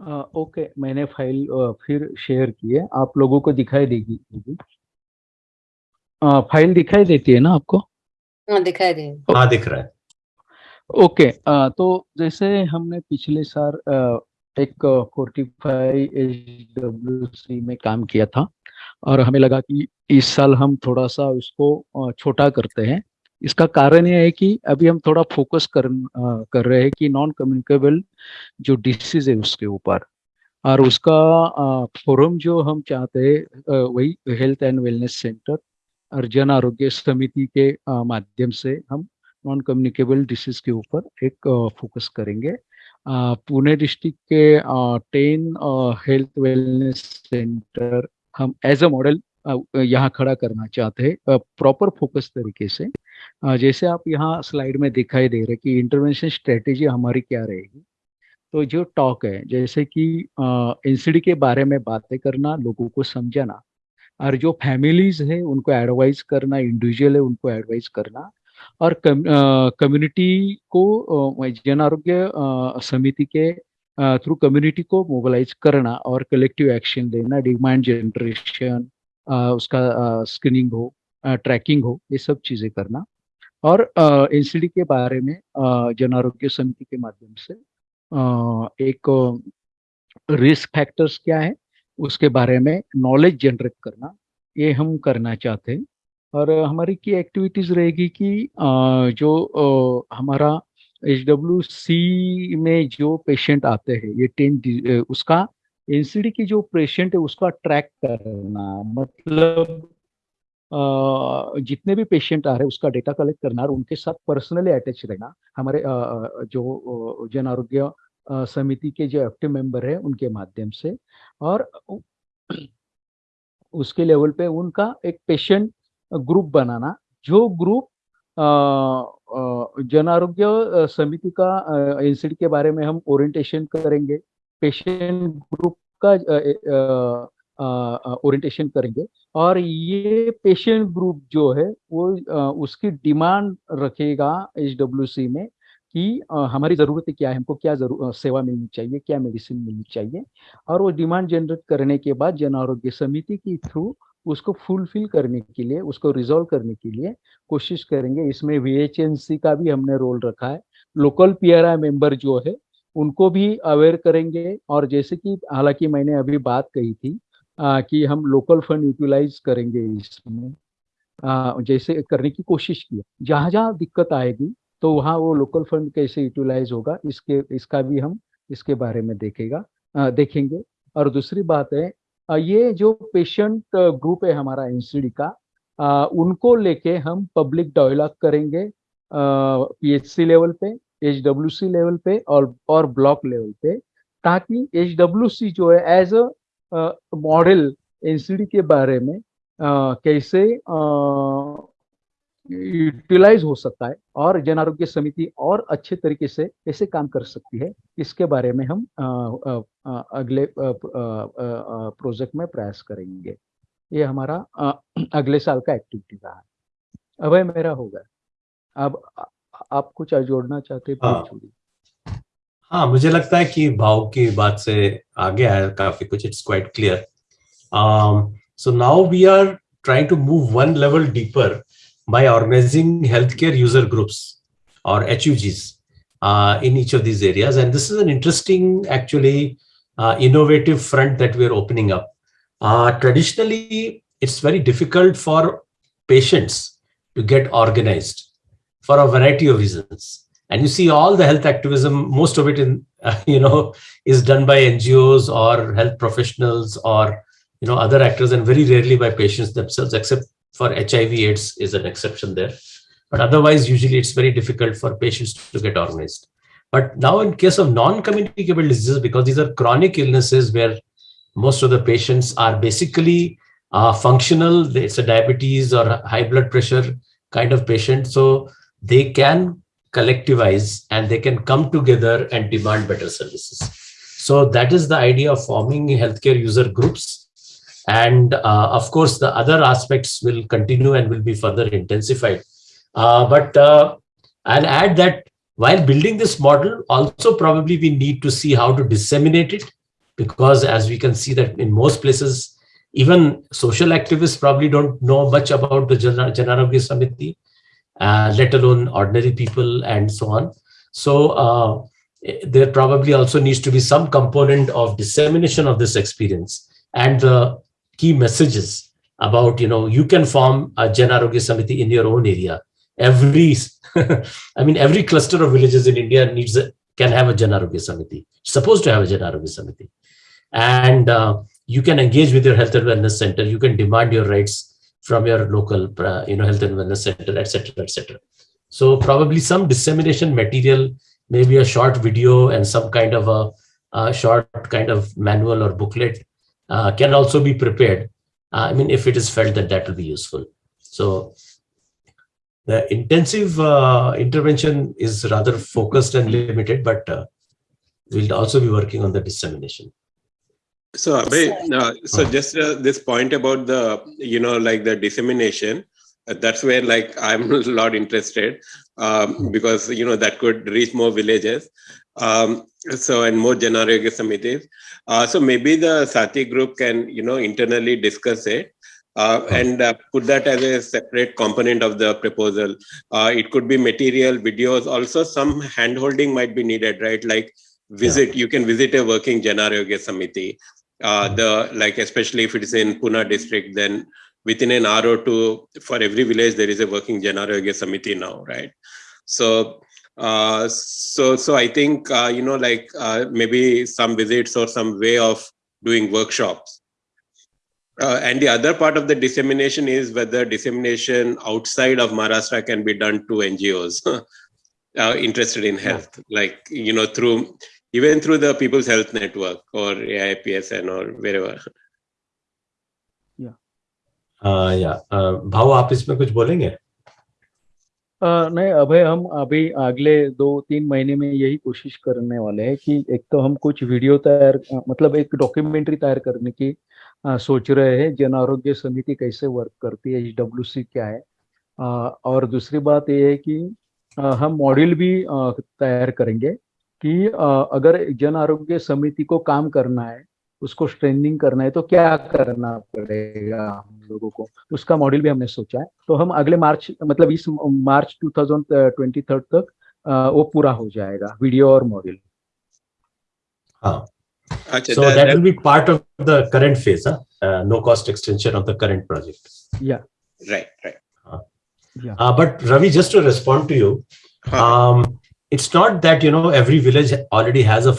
okay okay, मैंने file फिर share की है आप लोगों को दिखाई देगी फ़ाइल दिखाई देती है ना आपको हाँ दिखाई दे हाँ दिख रहा है ओके okay, तो जैसे हमने पिछले साल एक फोर्टी फाइव में काम किया था और हमें लगा कि इस साल हम थोड़ा सा उसको छोटा करते हैं। इसका कारण यह है कि अभी हम थोड़ा फोकस कर कर रहे हैं कि नॉन कम्युनिकेबल जो डिसीज है उसके ऊपर और उसका फोरम जो हम चाहते हैं वही हेल्थ एंड वेलनेस सेंटर और जन आरोग्य समिति के माध्यम से हम नॉन कम्युनिकेबल डिसीज के ऊपर एक फोकस करेंगे। पुणे डिस्ट्रिक्ट के टेन हेल्थ वेलनेस सेंटर हम एज अ मॉडल यहाँ खड़ा करना चाहते हैं प्रॉपर फोकस तरीके से। जैसे आप यहाँ स्लाइड में दिखाई दे रहे कि इंटरवेंशन स्ट्रेटेजी हमारी क्या रहेगी। तो जो टॉक है, जैसे कि एनसीडी के बारे में बातें करना, लोगों को समझाना, और जो फैमिलीज़ है, उनको एडवाइज करना इंडिविजुअल है, उनको एडवाइज करना और कम्युनिटी को जन आरोग्य समिति के थ्रू कम्युनिटी को मोबिलाइज करना और कलेक्टिव एक्शन लेना डिमांड जनरेशन उसका स्क्रीनिंग हो ट्रैकिंग हो, ये सब चीज़ें करना। और एनसीडी के बारे में जन आरोग्य समिति के माध्यम से एक रिस्क फैक्टर्स क्या है, उसके बारे में नॉलेज जनरेट करना, ये हम करना चाहते हैं। और हमारी की एक्टिविटीज़ रहेगी कि जो हमारा एच डब्ल्यू सी में जो पेशेंट आते हैं, ये टेन उसका एनसीडी की जो पेशेंट है, उसका ट्रैक करना मतलब जितने भी पेशेंट आ रहे हैं, उसका डेटा कलेक्ट करना और उनके साथ पर्सनली अटैच रहना। हमारे जो जन आरोग्य समिति के जो एक्टिव मेंबर है, उनके माध्यम से। और, उसके लेवल पे उनका एक पेशेंट ग्रुप बनाना जो ग्रुप जन आरोग्य समिति का एनसीडी के बारे में हम ओरिएंटेशन करेंगे पेशेंट ग्रुप का ओरिएंटेशन करेंगे और ये पेशेंट ग्रुप जो है वो आ, उसकी डिमांड रखेगा एच में कि हमारी ज़रूरत क्या है हमको क्या ज़रूर सेवा मिलनी चाहिए क्या मेडिसिन मिलनी चाहिए और वो डिमांड जनरेट करने के बाद जन आरोग्य समिति के थ्रू उसको फुलफिल करने के लिए उसको रिजोल्व करने के लिए कोशिश करेंगे। इसमें वी का भी हमने रोल रखा है। लोकल पी आर मेंबर जो है उनको भी अवेयर करेंगे। और जैसे कि हालाँकि मैंने अभी बात कही थी आ, कि हम लोकल फंड यूटिलाइज करेंगे इसमें। आ, जैसे करने की कोशिश की। जहाँ जहाँ दिक्कत आएगी तो वहाँ वो लोकल फंड कैसे यूटिलाइज होगा इसके इसका भी हम इसके बारे में देखेगा आ, देखेंगे। और दूसरी बात है ये जो पेशेंट ग्रुप है हमारा एनसीडी का उनको लेके हम पब्लिक डायलॉग करेंगे पीएचसी लेवल पे एचडब्ल्यूसी लेवल पे और और ब्लॉक लेवल पे ताकि एचडब्ल्यूसी जो है एज अ मॉडल एनसीडी के बारे में आ, कैसे यूटिलाइज हो सकता है और जन आरोग्य समिति और अच्छे तरीके से कैसे काम कर सकती है। इसके बारे में हम अगले प्रोजेक्ट में प्रयास करेंगे। ये हमारा अगले साल का एक्टिविटी रहा। है अभय मेरा होगा। अब आप कुछ जोड़ना चाहते हैं हाँ, हाँ मुझे लगता है कि भाव की बात से आगे आया काफ़ी कुछ it's quite clear so now we are trying to move one level deeper by organizing healthcare user groups or HUGs uh, in each of these areas. And this is an interesting, actually, uh, innovative front that we're opening up. Uh, traditionally, it's very difficult for patients to get organized for a variety of reasons and you see all the health activism most of it in you know is done by ngos or health professionals or you know other actors and very rarely by patients themselves except for hiv aids is an exception there but otherwise usually it's very difficult for patients to get organized but now in case of non-communicable diseases because these are chronic illnesses where most of the patients are basically uh, functional it's a diabetes or high blood pressure kind of patient so they can collectivize and they can come together and demand better services. So that is the idea of forming healthcare user groups. And uh, of course, the other aspects will continue and will be further intensified. Uh, but uh, I'll add that while building this model, also probably we need to see how to disseminate it, because as we can see that in most places, even social activists probably don't know much about the Jan Arogya Samiti uh, let alone ordinary people and so on. So uh, there probably also needs to be some component of dissemination of this experience and the key messages about, you know, you can form a Jan Arogya Samiti in your own area. Every, I mean, every cluster of villages in India needs a, can have a Jan Arogya Samiti, supposed to have a Jan Arogya Samiti. And uh, you can engage with your health and wellness center. You can demand your rights from your local uh, you know health and wellness center etc etc so probably some dissemination material maybe a short video and some kind of a, a short kind of manual or booklet uh, can also be prepared. Uh, i mean if it is felt that that will be useful. So the intensive uh, intervention is rather focused and limited but uh, we'll also be working on the dissemination. So, Abhay, uh, so just uh, this point about the, you know, like the dissemination, uh, that's where like I'm a lot interested um, because, you know, that could reach more villages. Um, So and more Janaryoga Samitis. Uh, so maybe the Sati group can you know internally discuss it. Uh, and uh, put that as a separate component of the proposal. Uh, it could be material, videos. Also, some handholding might be needed, right? Like visit, yeah. you can visit a working Janaryoga Samiti. Uh, the like, especially if it is in Pune district, then within an hour or two, for every village there is a working Janaryoga Samiti now, right? So, uh, so, so I think uh, you know, like maybe some visits or some way of doing workshops uh, and the other part of the dissemination is whether dissemination outside of Maharashtra can be done to NGOs uh, interested in health, yeah. like, you know, through even through the People's Health Network or AIPSN or wherever. Yeah. Uh, yeah. Uh, भाव आप इसमें कुछ बोलेंगे? नहीं अभय हम अभी अगले दो तीन महीने में यही कोशिश करने वाले हैं कि एक तो हम कुछ वीडियो तैयार मतलब एक डॉक्यूमेंट्री तैयार करने की आ, सोच रहे हैं जन आरोग्य समिति कैसे वर्क करती है एच डब्ल्यू सी क्या है। आ, और दूसरी बात यह है कि आ, हम मॉड्यूल भी तैयार करेंगे कि अगर जन आरोग्य समिति को काम करना है उसको स्ट्रेनिंग करना है तो क्या करना पड़ेगा हम लोगों को? उसका मॉडल भी हमने सोचा है। तो हम अगले मार्च मतलब इस मार्च 2023 तक वो पूरा हो जाएगा वीडियो और मॉडल हाँ। अच्छा so no cost extension of the current project या right right but Ravi just respond to you It's not that you know every village already has a.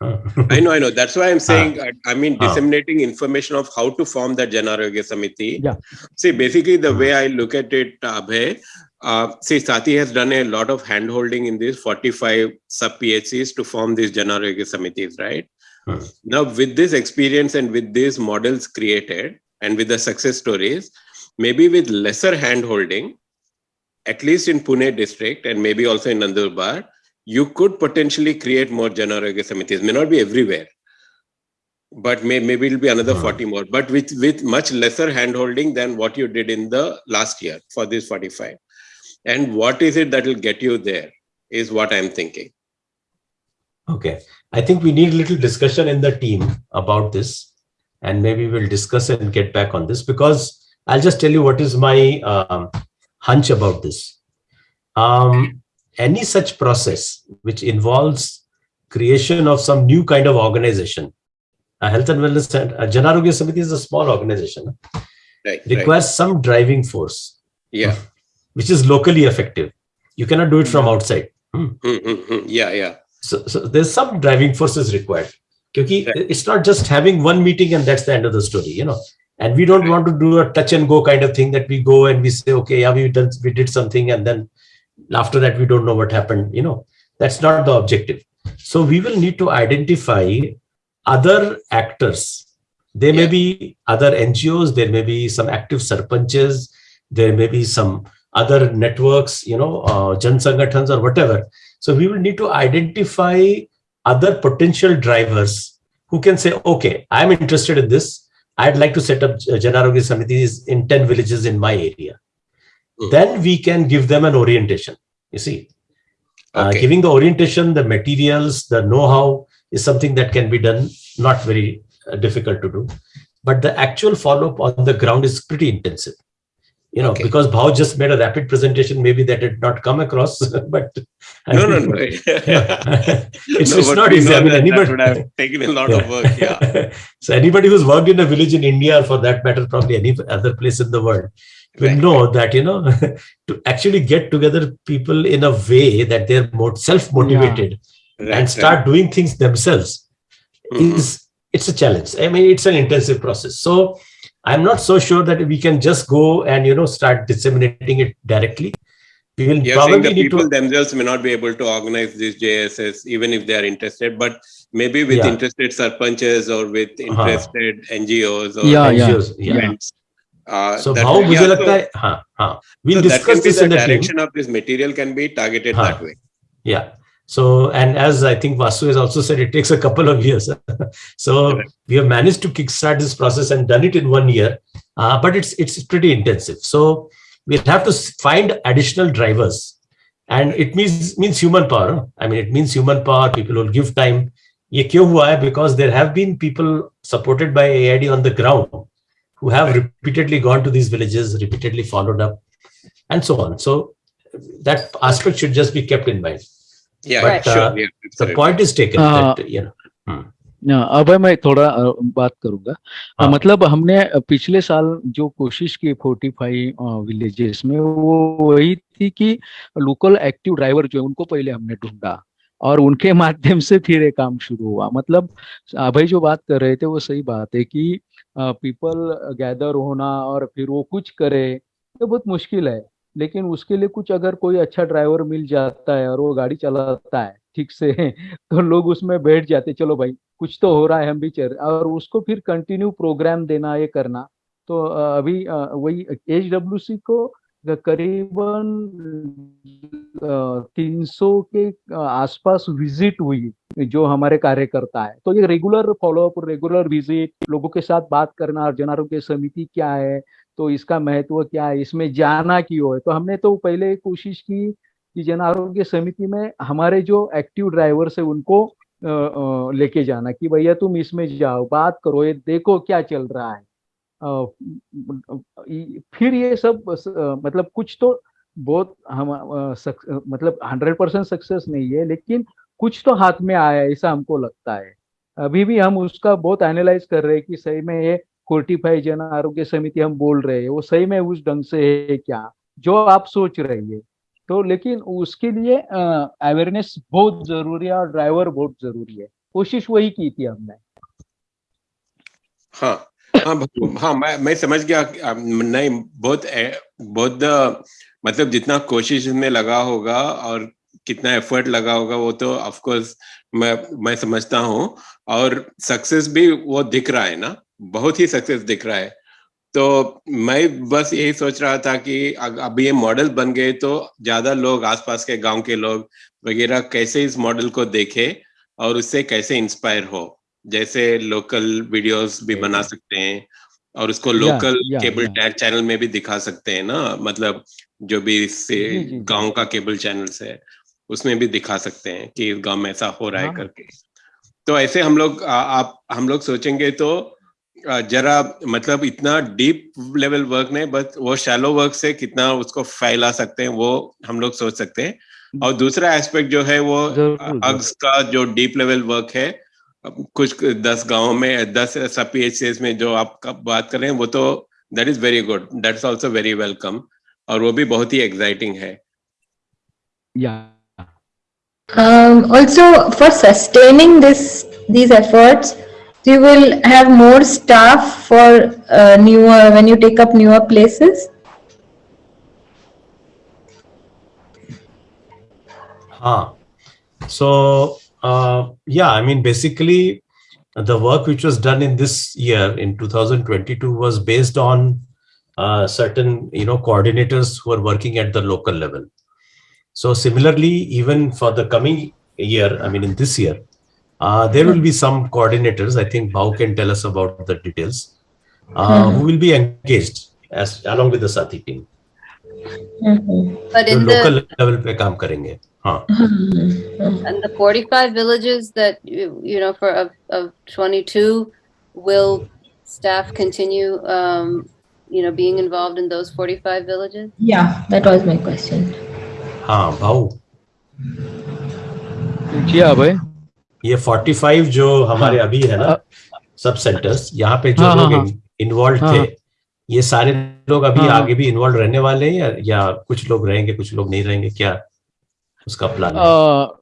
I know, I know. That's why I'm saying, uh, I mean, disseminating information of how to form that Janarogya Samiti. Yeah. See, basically, the way I look at it, Abhay, uh, see, Sati has done a lot of handholding in these 45 sub PHCs to form these Janaryoga Samitis, right? Hmm. Now, with this experience and with these models created and with the success stories, maybe with lesser handholding, at least in Pune district and maybe also in Nandurbar, you could potentially create more Janaryoga Samitis. May not be everywhere, but may, maybe it'll be another hmm. 40 more, but with, with much lesser handholding than what you did in the last year for this 45 and what is it that will get you there is what i'm thinking. Okay. I think we need a little discussion in the team about this. And maybe we'll discuss and get back on this because i'll just tell you what is my um, hunch about this. Um, any such process which involves creation of some new kind of organization a health and wellness center a janarogya samiti is a small organization right, requires right. some driving force yeah which is locally effective. You cannot do it from outside. Hmm. Mm-hmm. Yeah, yeah. So, so there's some driving forces required. Because it's not just having one meeting and that's the end of the story, you know. And we don't want to do a touch and go kind of thing that we go and we say, okay, yeah, we done, we did something, and then after that we don't know what happened. You know, that's not the objective. So we will need to identify other actors. There yeah. may be other NGOs, there may be some active sarpanches, there may be some other networks, you know, uh, Jan Sangatans or whatever. So we will need to identify other potential drivers who can say, okay, I'm interested in this. I'd like to set up Janarogya Samitis in 10 villages in my area. Mm. Then we can give them an orientation, you see. Uh, okay. Uh, giving the orientation, the materials, the know-how is something that can be done, not very uh, difficult to do. But the actual follow-up on the ground is pretty intensive you know, okay. because Bhao just made a rapid presentation, maybe that did not come across, but I no, mean, no, no, it's, no, it's not easy. I mean, anybody would have taken a lot yeah. of work. Yeah. so anybody who's worked in a village in India, or for that matter, probably any other place in the world, will right. know that you know to actually get together people in a way that they're more self-motivated yeah. right, and start right. doing things themselves mm-hmm. is it's a challenge. I mean, it's an intensive process. So I'm not so sure that we can just go and you know start disseminating it directly. We will You're probably saying the people to... themselves may not be able to organize these JSS even if they are interested, but maybe with yeah. interested sarpanches or with uh-huh. interested uh -huh. NGOs or yeah, NGOs, yeah. events. Uh, so how मुझे लगता है हाँ हाँ we'll so discuss this in the direction team. of this material can be targeted हाँ, that way. Yeah. So, and as I think Vasu has also said, it takes a couple of years. so right. we have managed to kickstart this process and done it in one year, uh, but it's it's pretty intensive. So we'll have to find additional drivers and it means means human power i mean it means human power people will give time ye kyun hua hai because there have been people supported by aid on the ground who have repeatedly gone to these villages repeatedly followed up and so on so that aspect should just be kept in mind yeah but sure uh, yeah, the point is taken Uh, that you know hmm. अब मैं थोड़ा बात करूँगा अ, हाँ। मतलब हमने पिछले साल जो कोशिश की फोर्टी फाइव विलेजेस में वो वही थी कि लोकल एक्टिव ड्राइवर जो है उनको पहले हमने ढूंढा और उनके माध्यम से फिर ये काम शुरू हुआ मतलब अभय जो बात कर रहे थे वो सही बात है कि पीपल गैदर होना और फिर वो कुछ करे, ये बहुत मुश्किल है। लेकिन उसके लिए कुछ अगर कोई अच्छा ड्राइवर मिल जाता है और वो गाड़ी चलाता है, ठीक से तो लोग उसमें बैठ जाते, चलो भाई, कुछ तो हो रहा है, हम भी चल और उसको फिर कंटिन्यू प्रोग्राम देना, ये करना। तो अभी वही एच डब्ल्यू सी को करीबन तीन सौ के आसपास विज़िट हुई, जो हमारे कार्यकर्ता है। तो ये रेगुलर फॉलोअप रेगुलर विज़िट लोगों के साथ बात करना और जन आरोग्य समिति क्या है तो इसका महत्व क्या है, इसमें जाना क्यों है? तो हमने तो पहले कोशिश की कि जन आरोग्य समिति में हमारे जो एक्टिव ड्राइवर्स है, उनको लेके जाना कि भैया तुम इसमें जाओ, बात करो, ये देखो क्या चल रहा है। फिर ये सब मतलब कुछ तो बहुत हम मतलब हंड्रेड परसेंट सक्सेस नहीं है, लेकिन कुछ तो हाथ में आया ऐसा हमको लगता है। अभी भी हम उसका बहुत एनालाइज कर रहे हैं कि सही में ये फोर्टिफाई जन आरोग्य समिति हम बोल रहे हैं, वो सही में उस ढंग से है क्या, जो आप सोच रहे हैं। तो लेकिन उसके लिए अवेयरनेस बहुत ज़रूरी है और ड्राइवर बहुत ज़रूरी है। कोशिश वही की थी हमने। हाँ। हाँ हाँ मैं मैं समझ गया नहीं, बहुत बहुत मतलब जितना कोशिश में लगा होगा और कितना एफर्ट लगा होगा, वो तो ऑफ़ कोर्स मैं मैं समझता हूँ। और सक्सेस भी वो दिख रहा है ना, बहुत ही सक्सेस दिख रहा है। तो मैं बस यही सोच रहा था कि अभी ये मॉडल बन गए तो ज़्यादा लोग, आसपास के गाँव के लोग वगैरह कैसे इस मॉडल को देखे और उससे कैसे इंस्पायर हो। जैसे लोकल वीडियोस भी बना सकते हैं और उसको लोकल या, केबल। टैग चैनल में भी दिखा सकते हैं ना मतलब जो भी इससे। गाँव का केबल चैनल्स है उसमें भी दिखा सकते हैं कि इस गाँव में ऐसा हो रहा है हाँ। करके तो ऐसे हम लोग आ- आप हम लोग सोचेंगे तो जरा मतलब इतना डीप लेवल वर्क नहीं बस वो शैलो वर्क से कितना उसको फैला सकते हैं वो हम लोग सोच सकते हैं और दूसरा एस्पेक्ट जो है वो अग्स का जो डीप लेवल वर्क है कुछ दस गाँवों में दस सब पी में जो आप बात कर रहे हैं वो तो that is very good that's also very welcome और वो भी बहुत ही एक्साइटिंग है या Um, also, for sustaining this these efforts, you will have more staff for uh, newer when you take up newer places. Huh. So, uh, yeah, I mean, basically, the work which was done in this year, in 2022, was based on uh, certain, you know, coordinators who are working at the local level. So, similarly, even for the coming year, I mean, in this year, uh, there will be some coordinators. I think Bau can tell us about the details, uh, who will be engaged as along with the Sati team. Mhm. But जो in local the level पे काम करेंगे हाँ and the 45 villages that you, you know for of, of 22 will staff continue um, you know being involved in those 45 villages Yeah, that was my question. हाँ भाऊ जी अभय ये 45 जो हमारे हाँ। अभी है ना अ- सब सेंटर्स यहाँ पे जो हाँ, हाँ, लोग हाँ। इन्वॉल्व हाँ, थे हाँ। ये सारे लोग अभी हाँ, हाँ। आगे भी इन्वॉल्व रहने वाले हैं या, या कुछ लोग रहेंगे कुछ लोग नहीं रहेंगे क्या उसका प्लान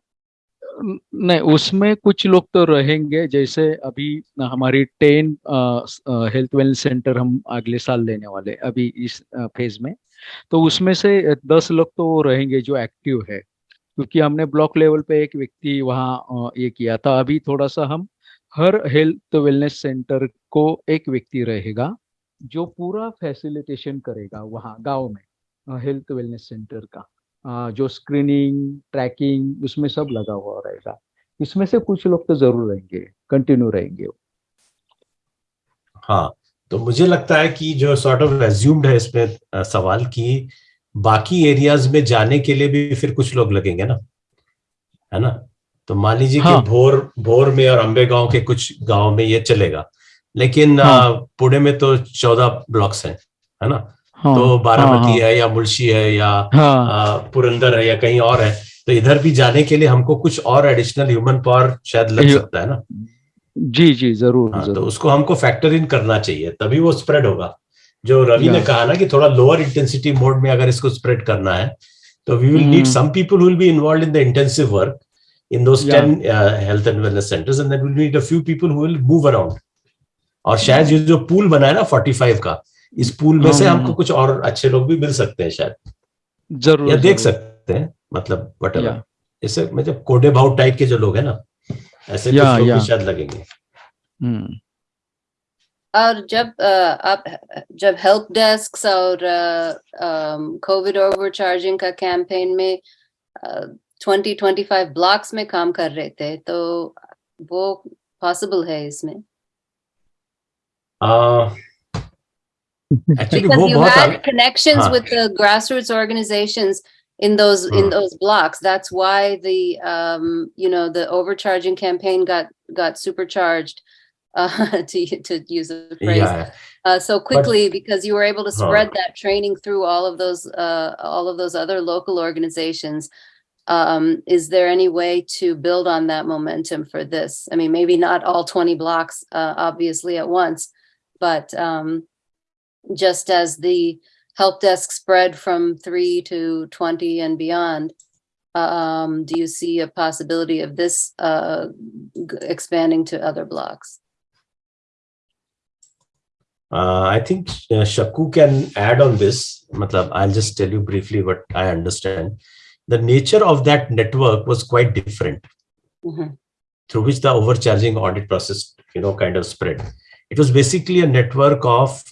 नहीं, उसमें कुछ लोग तो रहेंगे, जैसे अभी हमारी टेन हेल्थ वेलनेस सेंटर हम अगले साल लेने वाले अभी इस फ़ेज़ में। तो उसमें से दस लोग तो रहेंगे जो एक्टिव है, क्योंकि हमने ब्लॉक लेवल पे एक व्यक्ति वहाँ ये किया था। अभी थोड़ा सा हम हर हेल्थ वेलनेस सेंटर को एक व्यक्ति रहेगा, जो पूरा फैसिलिटेशन करेगा वहाँ, गाँव में हेल्थ वेलनेस सेंटर का। जो स्क्रीनिंग ट्रैकिंग उसमें सब लगा हुआ रहेगा। इसमें से कुछ लोग तो ज़रूर रहेंगे कंटिन्यू रहेंगे हाँ तो मुझे लगता है कि जो सॉर्ट ऑफ़ एज्यूम्ड है इसमें सवाल की बाकी एरियाज़ में जाने के लिए भी फिर कुछ लोग लगेंगे ना? है ना? तो मान लीजिए हाँ. कि भोर भोर में और अम्बे गाँव के कुछ गाँव में ये चलेगा। लेकिन हाँ. पुणे में तो चौदह ब्लॉक्स हैं है ना? हाँ, तो बारामती हाँ, है या मुल्शी है या हाँ, पुरंदर है या कहीं और है तो इधर भी जाने के लिए हमको कुछ और एडिशनल ह्यूमन पावर शायद लग सकता है ना? जी जी ज़रूर हाँ, तो उसको हमको फैक्टर इन करना चाहिए तभी वो स्प्रेड होगा। जो रवि ने कहा ना कि थोड़ा लोअर इंटेंसिटी मोड में अगर इसको स्प्रेड करना है तो we will need. Some people will be involve in the intensive work in those Yeah. 10 uh, health and wellness centers and then we'll need a few people who will move around और शायद ये जो pool बना है ना 45 का इस pool में से हम्म। हमको कुछ और अच्छे लोग भी मिल सकते हैं शायद ज़रूर या देख सकते हैं मतलब वट। जैसे मतलब कोडे भाव टाइप के जो लोग हैं ना ऐसे या, कुछ लोग या। भी शायद लगेंगे हम्म, और जब आप जब हेल्प डेस्क और कोविड ओवरचार्जिंग का कैंपेन में ट्वेंटी ट्वेंटी फाइव ब्लॉक्स में काम कर रहे थे तो वो पॉसिबल है इसमें actually because you had connections with the grassroots organizations in those in those blocks. That's why the um, you know the overcharging campaign got got supercharged. Uh, to to use a phrase yeah. uh, so quickly but, because you were able to spread that training through all of those uh, all of those other local organizations. Um, is there any way to build on that momentum for this? I mean, maybe not all 20 blocks, uh, obviously at once, but um, just as the help desk spread from 3 to 20 and beyond um, do you see a possibility of this uh, expanding to other blocks Uh, I think uh, Shaku can add on this. Matlab, I'll just tell you briefly what I understand. The nature of that network was quite different, Mhm. through which the overcharging audit process, you know, kind of spread. It was basically a network of,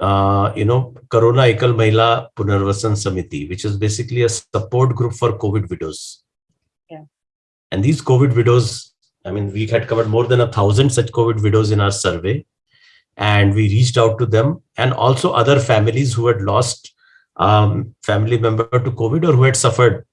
uh, you know, Corona Ekal Mahila Punarvasan Samiti, which is basically a support group for COVID widows. Yeah. And these COVID widows, I mean, we had covered more than a thousand such COVID widows in our survey and we reached out to them and also other families who had lost um, family member to COVID or who had suffered.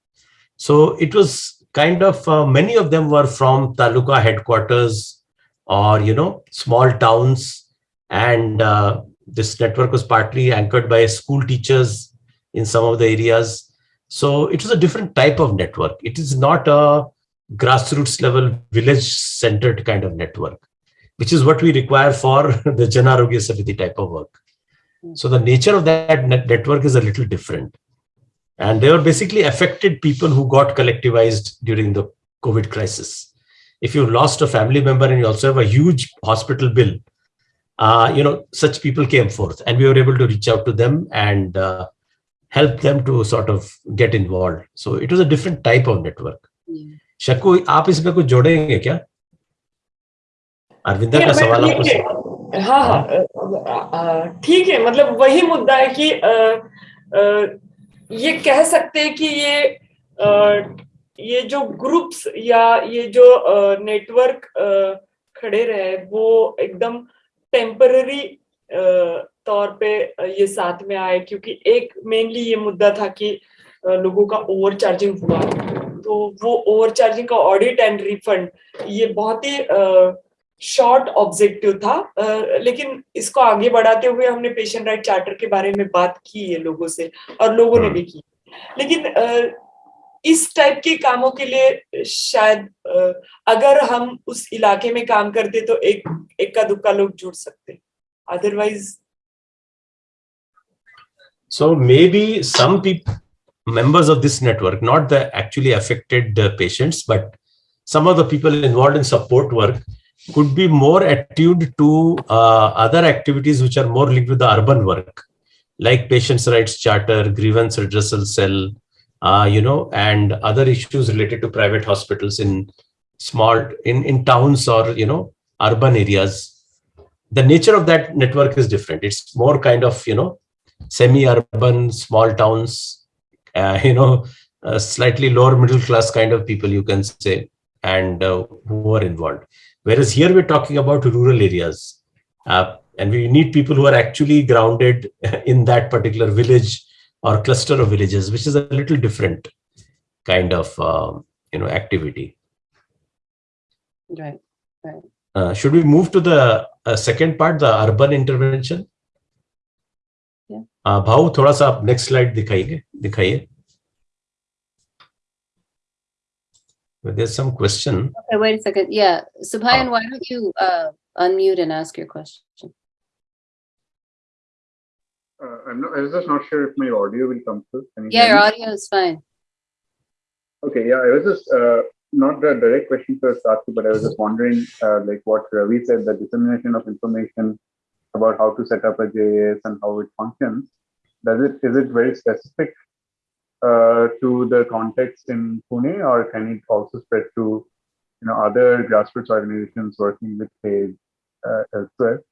So it was kind of uh, many of them were from taluka headquarters or you know small towns, and uh, this network was partly anchored by school teachers in some of the areas. So it was a different type of network. It is not a grassroots level village centered kind of network which is what we require for the Janarogya Samiti type of work. So the nature of that net network is a little different. And they were basically affected people who got collectivized during the COVID crisis. If you've lost a family member and you also have a huge hospital bill, uh, you know, such people came forth and we were able to reach out to them and uh, help them to sort of get involved. So it was a different type of network. Yeah. Shakku आप इसमें कुछ जोड़ेंगे क्या अरविंदा नहीं, का सवाल आपको है। हाँ हाँ अ, अ, ठीक है मतलब वही मुद्दा है कि अ, अ, ये कह सकते हैं कि ये अ, ये जो ग्रुप्स या ये जो नेटवर्क खड़े रहे वो एकदम टेम्पररी तौर पे ये साथ में आए क्योंकि एक मेनली ये मुद्दा था कि लोगों का ओवर चार्जिंग हुआ। तो वो over charging audit and refund refund ये बहुत ही शॉर्ट ऑब्जेक्टिव था। लेकिन इसको आगे बढ़ाते हुए हमने पेशेंट राइट चार्टर के बारे में बात की है लोगों से और लोगों ने हम्म। भी की। लेकिन इस टाइप के कामों के लिए शायद अगर हम उस इलाके में काम करते तो एक इक्का दुक्का लोग जुड़ सकते otherwise So maybe some people, members of this network, not the actually affected uh, patients, but some of the people involved in support work could be more attuned to uh, other activities which are more linked with the urban work, like patients' rights charter, grievance redressal cell, uh, you know, and other issues related to private hospitals in small in in towns or you know urban areas. The nature of that network is different. It's more kind of you know semi-urban, small towns, uh, you know, uh, slightly lower middle class kind of people, you can say, and uh, who are involved. Whereas here we're talking about rural areas, uh, and we need people who are actually grounded in that particular village or cluster of villages, which is a little different kind of um, you know activity. Right, right. Uh, should we move to the uh, second part, the urban intervention? Yeah. Uh, भाव थोड़ा सा आप next slide दिखाइए दिखाइए. There's some question. Okay, wait a second. Yeah, Subhayan, why don't you uh, unmute and ask your question? Uh, I'm not, I was just not sure if my audio will come through. You Yeah, your audio is fine. Okay, yeah, I was just uh, not a direct question for Sati, but I was just wondering, uh, like what Ravi said, the dissemination of information about how to set up a JAS and how it functions. Does it is it very specific uh, to the context in Pune, or can it also spread to you know other grassroots organizations working with AIDS uh, elsewhere?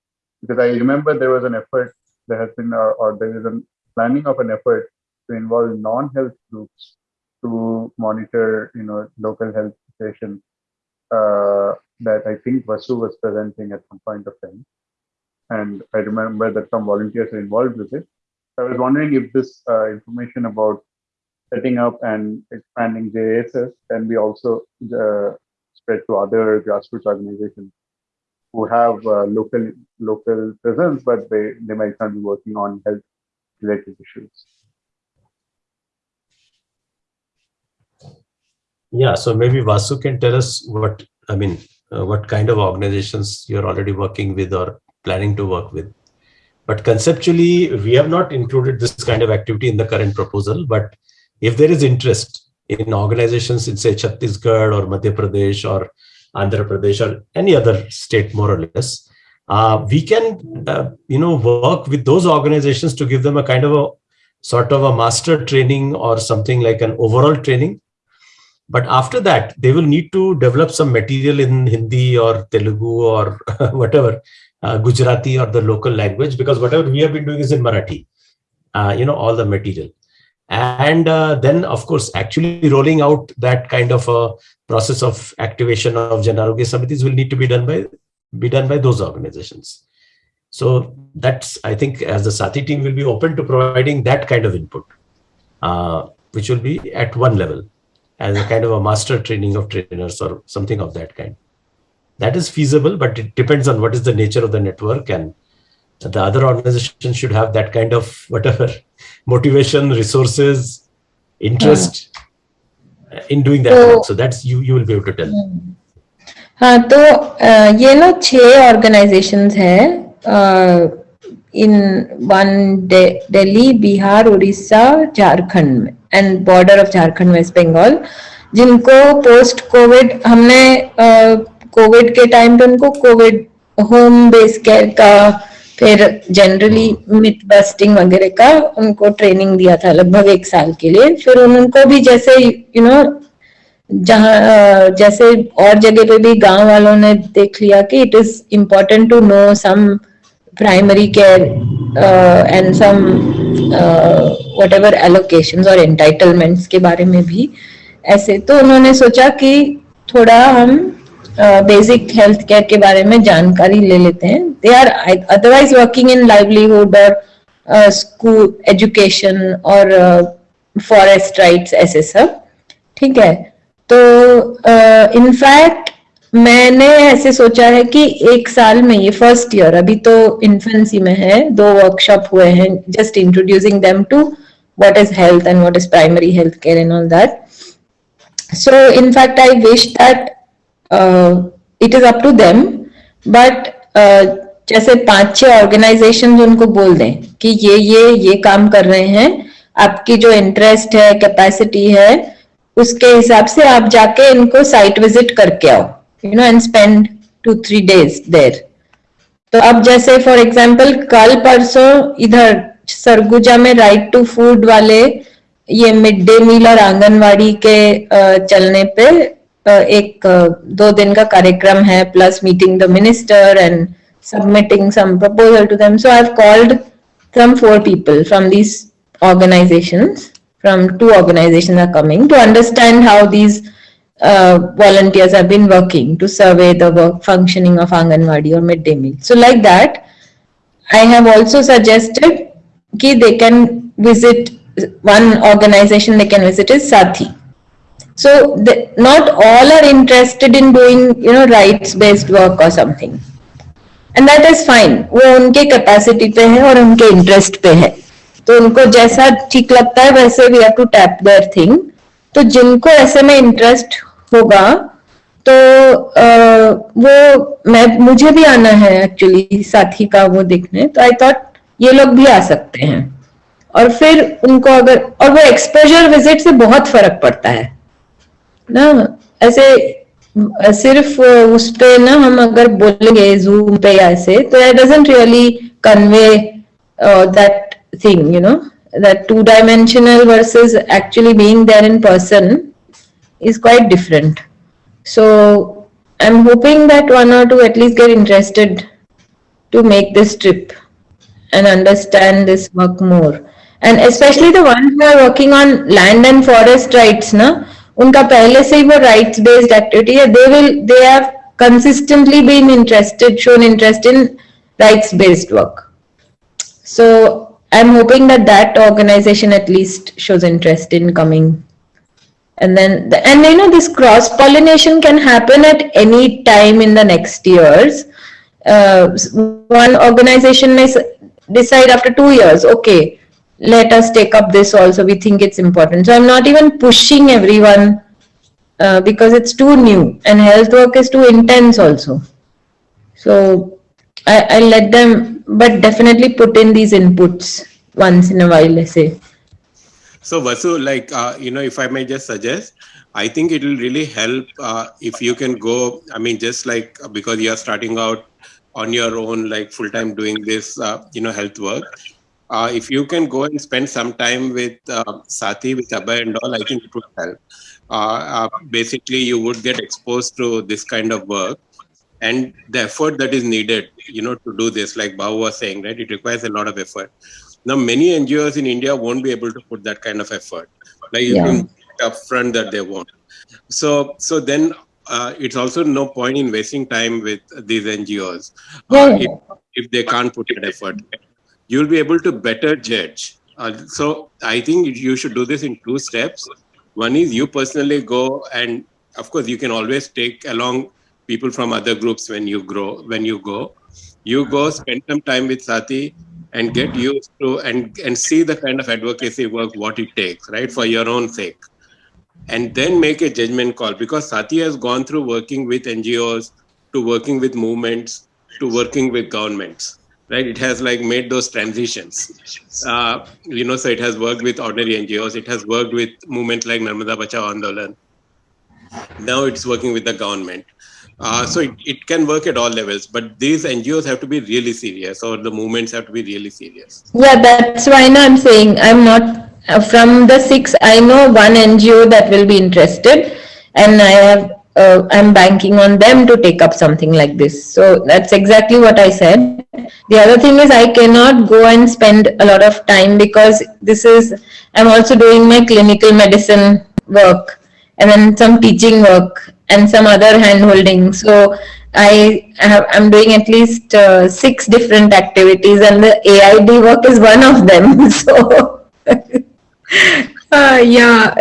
Because I remember there was an effort there has been, or, or there is a planning of an effort to involve non-health groups to monitor, you know, local health situation uh, that I think Vasu was presenting at some point of time. And I remember that some volunteers are involved with it. I was wondering if this uh, information about setting up and expanding JASs can be also uh, spread to other grassroots organizations who have uh, local local presence, but they, they might not be working on health related issues. Yeah, so maybe Vasu can tell us what, I mean, uh, what kind of organizations you're already working with or planning to work with. But conceptually, we have not included this kind of activity in the current proposal, but if there is interest in organizations in say Chhattisgarh or Madhya Pradesh or Andhra Pradesh or any other state more or less, uh, we can, uh, you know, work with those organizations to give them a kind of a sort of a master training or something like an overall training but after that, they will need to develop some material in Hindi or Telugu or whatever, uh, Gujarati or the local language, because whatever we have been doing is in Marathi, uh, you know, all the material. And uh, then, of course, actually rolling out that kind of a process of activation of Janarogya Samitis will need to be done by be done by those organizations. So that's, I think, as the Sati team will be open to providing that kind of input, uh, which will be at one level as a kind of a master training of trainers or something of that kind. That is feasible, but it depends on what is the nature of the network and the other organization should have that kind of whatever motivation, resources, interest in doing that. So- work. So that's you you will be able to tell. हाँ तो अ, ये ना छह organisations हैं in one Delhi Bihar Orissa Jharkhand में and border of Jharkhand West Bengal जिनको post Covid हमने Covid के टाइम पे उनको कोविड होम बेस केयर का फिर जनरली मिथ बस्टिंग वगैरह का उनको ट्रेनिंग दिया था लगभग एक साल के लिए। फिर उनको भी जैसे यू नो जहाँ जैसे और जगह पे भी गाँव वालों ने देख लिया कि it is important to know some primary care and some whatever allocation और एंटाइटलमेंट्स के बारे में भी। ऐसे तो उन्होंने सोचा कि थोड़ा हम बेसिक हेल्थ केयर के बारे में जानकारी ले लेते हैं। They are otherwise working in livelihood और स्कूल एजुकेशन और फॉरेस्ट राइट्स ऐसे सब। ठीक है? तो इनफैक्ट uh, मैंने ऐसे सोचा है कि एक साल में ये फ़र्स्ट ईयर अभी तो इन्फेंसी में है दो वर्कशॉप हुए हैं just introducing them to what is health and what is primary health care and all that in fact i wish that uh, is up to them but uh, जैसे पाँच छह ऑर्गेनाइजेशन उनको बोल दें कि ये ये ये काम कर रहे हैं आपकी जो इंटरेस्ट है कैपेसिटी है उसके हिसाब से आप जाके इनको साइट विज़िट करके आओ you know and spend two three days there तो अब जैसे फॉर एग्ज़ाम्पल कल परसों इधर सरगुजा में राइट टू फ़ूड वाले ये मिड डे मील और आंगनवाड़ी के चलने पे एक अ, दो दिन का कार्यक्रम है plus meeting the minister and submitting some proposal to them so I have called some four people from these organizations from two organizations are coming to understand how these uh, volunteers have been working to survey the work functioning of Anganwadi or midday meal. So like that, I have also suggested कि they can visit one organization they can visit is Sathi. So the, not all are interested in doing, you know, rights-based work or something. And that is fine. वो उनके capacity पे है और उनके interest पे है. तो उनको जैसा ठीक लगता है वैसे we have to tap their thing. तो जिनको ऐसे में interest होगा तो आ, वो मैं मुझे भी आना है एक्चुअली साथी का वो देखने तो आई थॉट ये लोग भी आ सकते हैं और फिर उनको अगर और वो एक्सपोजर विज़िट से बहुत फ़र्क पड़ता है ना ऐसे सिर्फ उस पे ना हम अगर बोलेंगे जूम पे या ऐसे तो it doesn't really convey that thing you know that two dimensional versus actually being there in person is quite different so i'm hoping that one or two at least get interested to make this trip and understand this work more and especially the ones who are working on land and forest rights na उनका पहले से ही वो rights based activity है they will they have consistently been interested shown interest in rights based work so i'm hoping that that organization at least shows interest in coming and then the, and you know this cross pollination can happen at any time in the next years uh, one organization may decide after two years okay let us take up this also we think it's important. So i'm not even pushing everyone uh, because it's too new and health work is too intense also. So I, I let them but definitely put in these inputs once in a while i say. So vasu like uh, you know if i may just suggest i think it will really help uh, if you can go i mean just like because you are starting out on your own like full time doing this uh, you know health work uh, if you can go and spend some time with uh, Sati, with Abhay and all, I think it would help. Uh, uh, basically, you would get exposed to this kind of work and the effort that is needed, you know, to do this, like Bahu was saying, right? It requires a lot of effort. Now, many NGOs in India won't be able to put that kind of effort, like yeah. even upfront that they want. So, so then uh, it's also no point in wasting time with these NGOs uh, yeah. if, if they can't put that effort you'll be able to better judge. Uh, so I think you should do this in two steps. One is you personally go and of course you can always take along people from other groups when you grow, when you go. You go spend some time with Sati and get used to and, and see the kind of advocacy work, what it takes, right, for your own sake. And then make a judgment call because Sati has gone through working with NGOs to working with movements to working with governments right? It has like made those transitions. Uh, you know, so it has worked with ordinary NGOs. It has worked with movements like Narmada Bachao Andolan. Now it's working with the government. Uh, so it, it can work at all levels, but these NGOs have to be really serious, or the movements have to be really serious. Yeah, that's why now I'm saying I'm not uh, from the six. I know one NGO that will be interested, and I have uh, I'm banking on them to take up something like this. So that's exactly what I said. The other thing is I cannot go and spend a lot of time because this is, I'm also doing my clinical medicine work and then some teaching work and some other hand holding. So I I'm doing at least uh, six different activities and the AID work is one of them. So uh, yeah.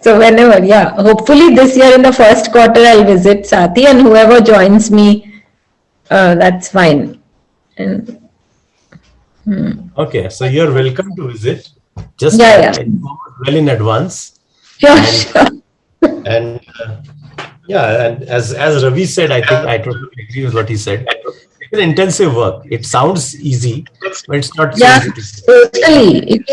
So whenever, yeah, hopefully this year in the first quarter I'll visit Sati and whoever joins me, uh, that's fine. And, hmm. Okay, so you're welcome to visit. Just yeah, yeah. well in advance. Yeah, and, sure. and uh, yeah, and as as Ravi said, I think I totally agree with what he said. It's intensive work. It sounds easy, but it's not. Yeah, so totally.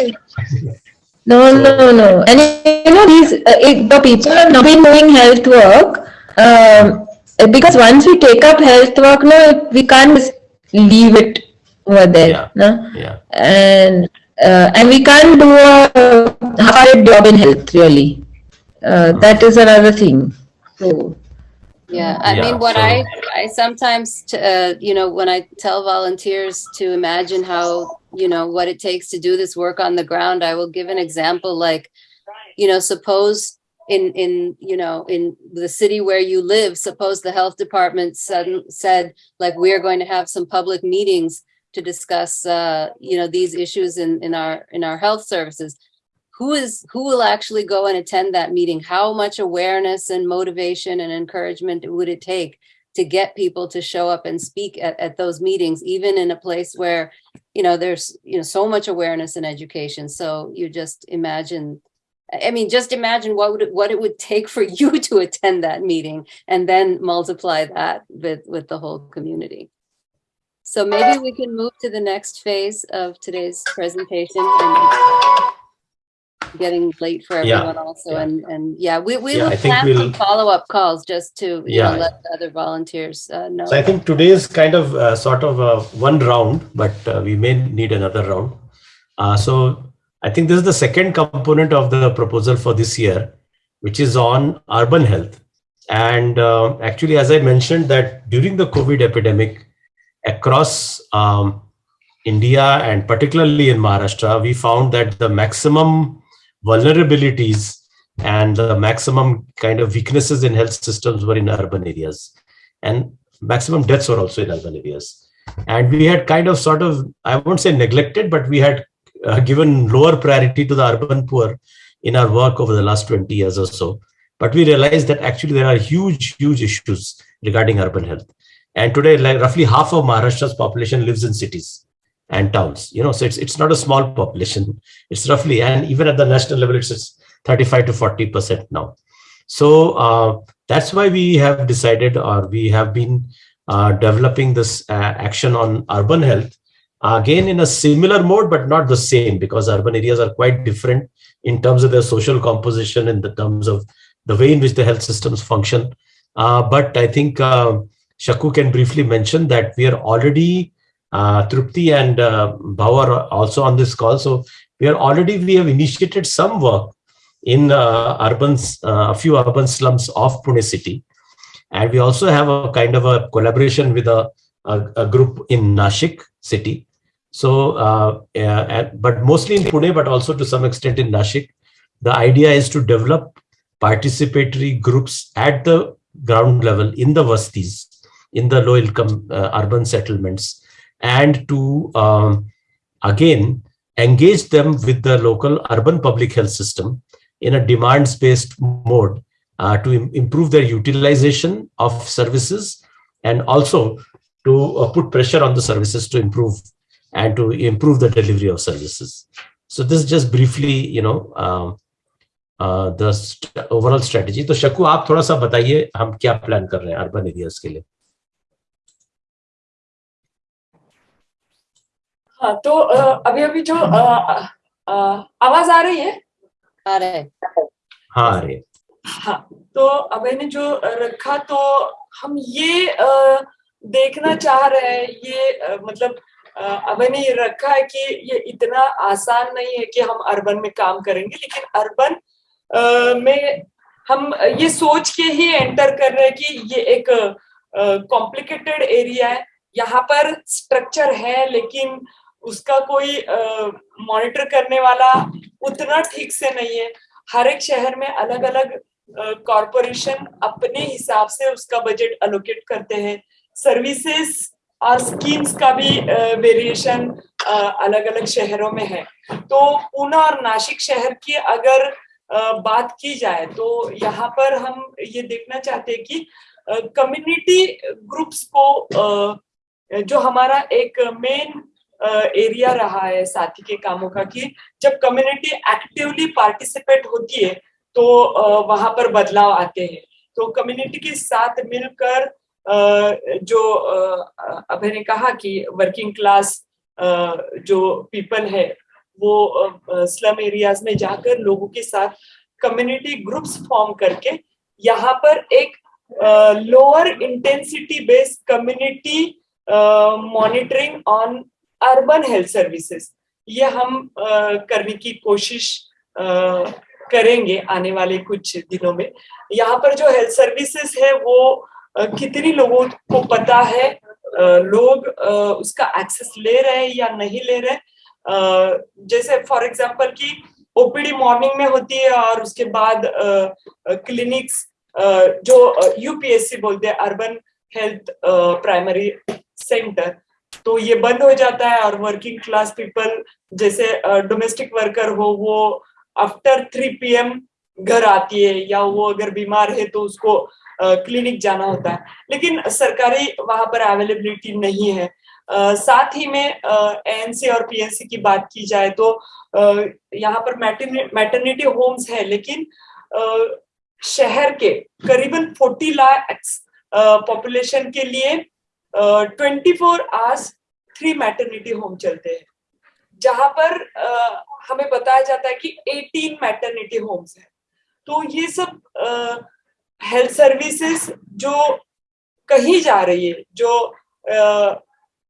No, so, no, no. And you know, these uh, it, the people have not been doing health work um, because once we take up health work, no, we can't just leave it over there. Yeah. No? yeah. And uh, and we can't do a hard job in health really. Uh, that is another thing. So yeah, I yeah, mean, what so. I I sometimes, uh, you know, when I tell volunteers to imagine how, you know, what it takes to do this work on the ground, I will give an example like, you know, suppose in in you know in the city where you live suppose the health department said said like we're going to have some public meetings to discuss, uh, you know, these issues in, in our in our health services. Who is who will actually go and attend that meeting? How much awareness and motivation and encouragement would it take to get people to show up and speak at, at those meetings, even in a place where, you know, there's you know so much awareness and education. So you just imagine I mean, just imagine what would it, what it would take for you to attend that meeting and then multiply that with, with the whole community. So maybe we can move to the next phase of today's presentation. And getting late for Yeah, everyone also. yeah. And, and yeah, we, we Yeah, will plan we'll- some follow-up calls just to, Yeah. know, let the other volunteers uh, know. So I think today is kind of uh, sort of a one round, but uh, we may need another round. Uh, so I think this is the second component of the proposal for this year, which is on urban health. And uh, actually, as I mentioned, that during the COVID epidemic across um, India and particularly in Maharashtra, we found that the maximum vulnerabilities and the maximum kind of weaknesses in health systems were in urban areas. And maximum deaths were also in urban areas. And we had kind of sort of, I won't say neglected, but we had uh, given lower priority to the urban poor in our work over the last 20 years or so. But we realized that actually there are huge, huge issues regarding urban health. And today, like roughly half of Maharashtra's population lives in cities and towns. You know, so it's it's not a small population. It's roughly, and even at the national level, it's, it's 35 to 40 percent now. So uh, that's why we have decided, or we have been uh, developing this uh, action on urban health again in a similar mode, but not the same because urban areas are quite different in terms of their social composition, in the terms of the way in which the health systems function. Uh, but I think uh, Shaku can briefly mention that we are already uh, Trupti and uh, are also on this call. So we are already we have initiated some work in uh, urban uh, a few urban slums of Pune city, and we also have a kind of a collaboration with a a, a group in Nashik city. So, uh, yeah, and- but mostly in Pune, but also to some extent in Nashik. The idea is to develop participatory groups at the ground level in the vastis, in the low income uh, urban settlements, and to um, again engage them with the local urban public health system in a demands based mode uh, to im- improve their utilization of services and also to uh, put pressure on the services to improve and to improve the delivery of services. So this is just briefly, you know, um, uh, the st- overall strategy. तो शकु आप थोड़ा सा बताइए हम क्या plan कर रहे हैं अर्बन एरियाज़ के लिए हाँ तो अभी अभी जो आवाज़ आ रही है आ रहा है हाँ हाँ अरे हाँ तो अभय ने जो रखा तो हम ये देखना चाह रहे हैं ये मतलब अ, अभय ने ये रखा है कि ये इतना आसान नहीं है कि हम अर्बन में काम करेंगे लेकिन अर्बन में हम ये सोच के ही एंटर कर रहे हैं कि ये एक कॉम्प्लिकेटेड एरिया है। यहाँ पर स्ट्रक्चर है लेकिन उसका कोई मॉनिटर करने वाला उतना ठीक से नहीं है। हर एक शहर में अलग अलग कॉरपोरेशन अपने हिसाब से उसका बजट अलोकेट करते हैं। सर्विसेज़ और स्कीम्स का भी वेरिएशन अलग अलग शहरों में है। तो पूना और नासिक शहर की अगर बात की जाए तो यहाँ पर हम ये देखना चाहते हैं कि कम्युनिटी ग्रुप्स को जो हमारा एक मेन एरिया रहा है साथी के कामों का कि जब कम्युनिटी एक्टिवली पार्टिसिपेट होती है तो वहाँ पर बदलाव आते हैं। तो कम्युनिटी के साथ मिलकर जो अभय ने कहा कि वर्किंग क्लास जो पीपल है, वो स्लम एरियाज़ में जाकर लोगों के साथ कम्युनिटी ग्रुप्स फॉर्म करके यहाँ पर एक lower intensity based community monitoring on urban health services ये हम करने की कोशिश करेंगे आने वाले कुछ दिनों में। यहाँ पर जो हेल्थ सर्विसेज़ है, वो कितनी लोगों को पता है लोग उसका एक्सेस ले रहे हैं या नहीं ले रहे जैसे फॉर एग्जांपल कि ओपीडी मॉर्निंग में होती है और उसके बाद क्लिनिक्स जो यूपीएससी बोलते हैं अर्बन हेल्थ प्राइमरी सेंटर तो ये बंद हो जाता है और वर्किंग क्लास पीपल जैसे डोमेस्टिक वर्कर हो, वो आफ्टर थ्री पीएम घर आती है या वो अगर बीमार है तो उसको क्लिनिक जाना होता है। लेकिन सरकारी वहाँ पर अवेलेबिलिटी नहीं है। Uh, साथ ही में एएनसी uh, और पीएनसी की बात की जाए तो यहाँ पर मैटरनिटी होम्स है लेकिन शहर के करीबन 40 लाख पॉपुलेशन के लिए twenty four hours three maternity home चलते हैं। जहाँ पर हमें बताया जाता है कि 18 मैटरनिटी होम्स है। तो ये सब हेल्थ सर्विसेज़ जो कहीं जा रही है, जो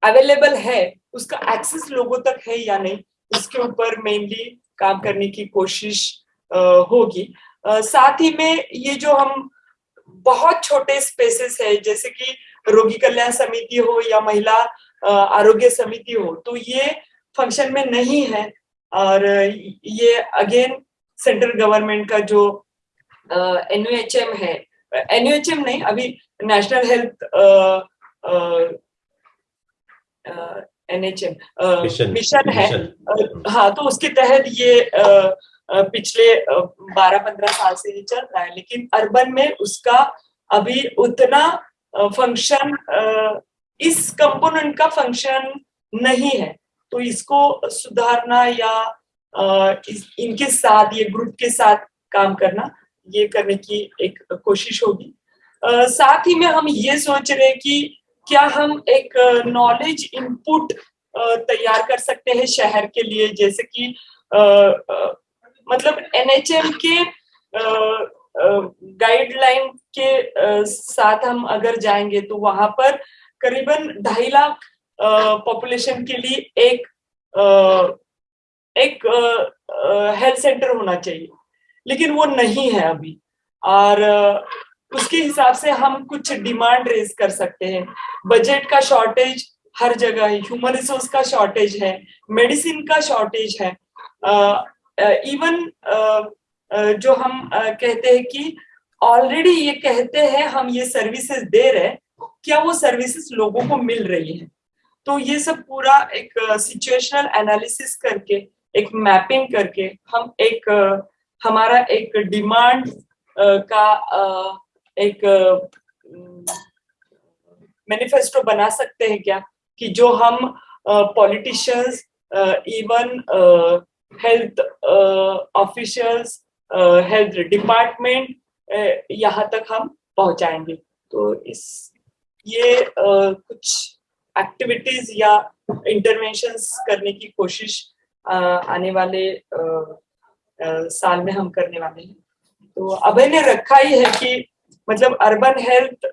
अवेलेबल है, उसका एक्सेस लोगों तक है या नहीं, उसके ऊपर मेनली काम करने की कोशिश होगी। साथ ही में ये जो हम बहुत छोटे स्पेसेस है, जैसे कि रोगी कल्याण समिति हो या महिला आरोग्य समिति हो तो ये फ़ंक्शन में नहीं है। और ये अगेन सेंट्रल गवर्नमेंट का जो एनयूएचएम है। एनयूएचएम नहीं अभी नेशनल हेल्थ एनएचएम मिशन है। हाँ तो उसके तहत ये पिछले 12-15 साल से ये चल रहा है लेकिन अर्बन में उसका अभी उतना फ़ंक्शन इस कंपोनेंट का फ़ंक्शन नहीं है। तो इसको सुधारना या इनके साथ ये ग्रुप के साथ काम करना ये करने की एक कोशिश होगी। साथ ही में हम ये सोच रहे हैं कि क्या हम एक नॉलेज इनपुट तैयार कर सकते हैं शहर के लिए, जैसे कि मतलब एनएचएम के गाइडलाइन के साथ हम अगर जाएँगे तो वहाँ पर करीबन ढाई लाख पॉपुलेशन के लिए एक एक हेल्थ सेंटर होना चाहिए। लेकिन वो नहीं है अभी। और उसके हिसाब से हम कुछ डिमांड रेज कर सकते हैं। बजट का शॉर्टेज हर जगह है। ह्यूमन रिसोर्स का शॉर्टेज है। मेडिसिन का शॉर्टेज है। इवन जो हम कहते हैं कि ऑलरेडी ये कहते हैं, हम ये सर्विसेज़ दे रहे हैं। क्या वो सर्विसेज़ लोगों को मिल रही है? तो ये सब पूरा एक सिचुएशनल एनालिसिस करके, एक मैपिंग करके हम एक हमारा एक डिमांड का एक मैनिफेस्टो बना सकते हैं क्या? कि जो हम politicians even health officials health department यहाँ तक हम पहुंचाएँगे। तो इस ये uh, कुछ एक्टिविटीज़ या इंटरवेंशंस करने की कोशिश uh, आने वाले uh, साल में हम करने वाले हैं। तो अभय ने रखा ही है कि मतलब अर्बन हेल्थ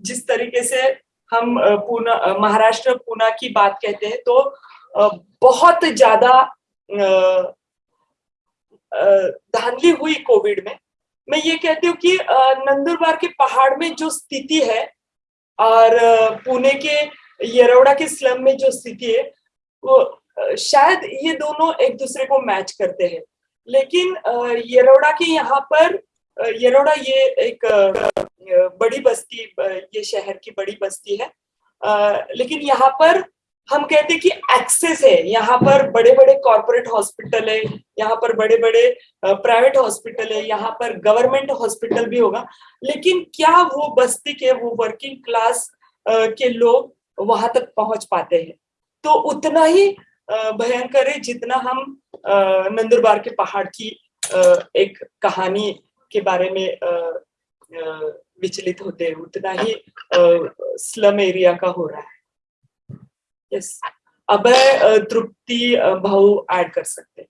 जिस तरीके से हम पूना महाराष्ट्र, पूना की बात कहते हैं तो बहुत ज़्यादा धांधली हुई कोविड में। मैं ये कहती हूँ कि नंदुरबार के पहाड़ में जो स्थिति है, और पुणे के येरौड़ा के स्लम में जो स्थिति है, वो शायद ये दोनों एक दूसरे को मैच करते हैं। लेकिन येरौड़ा के यहाँ पर येरौड़ा ये एक बड़ी बस्ती ये शहर की बड़ी बस्ती है। लेकिन यहाँ पर हम कहते हैं कि एक्सेस है। यहाँ पर बड़े बड़े कॉरपोरेट हॉस्पिटल है, यहाँ पर बड़े बड़े प्राइवेट हॉस्पिटल है, यहाँ पर गवर्नमेंट हॉस्पिटल भी होगा। लेकिन क्या वो बस्ती के, वो वर्किंग क्लास के लोग वहाँ तक पहुँच पाते हैं? तो उतना ही भयंकर है, जितना हम नंदुरबार के पहाड़ की एक कहानी के बारे में विचलित होते हैं, उतना ही स्लम एरिया का हो रहा है। यस अब तृप्ति भाव ऐड कर सकते हैं।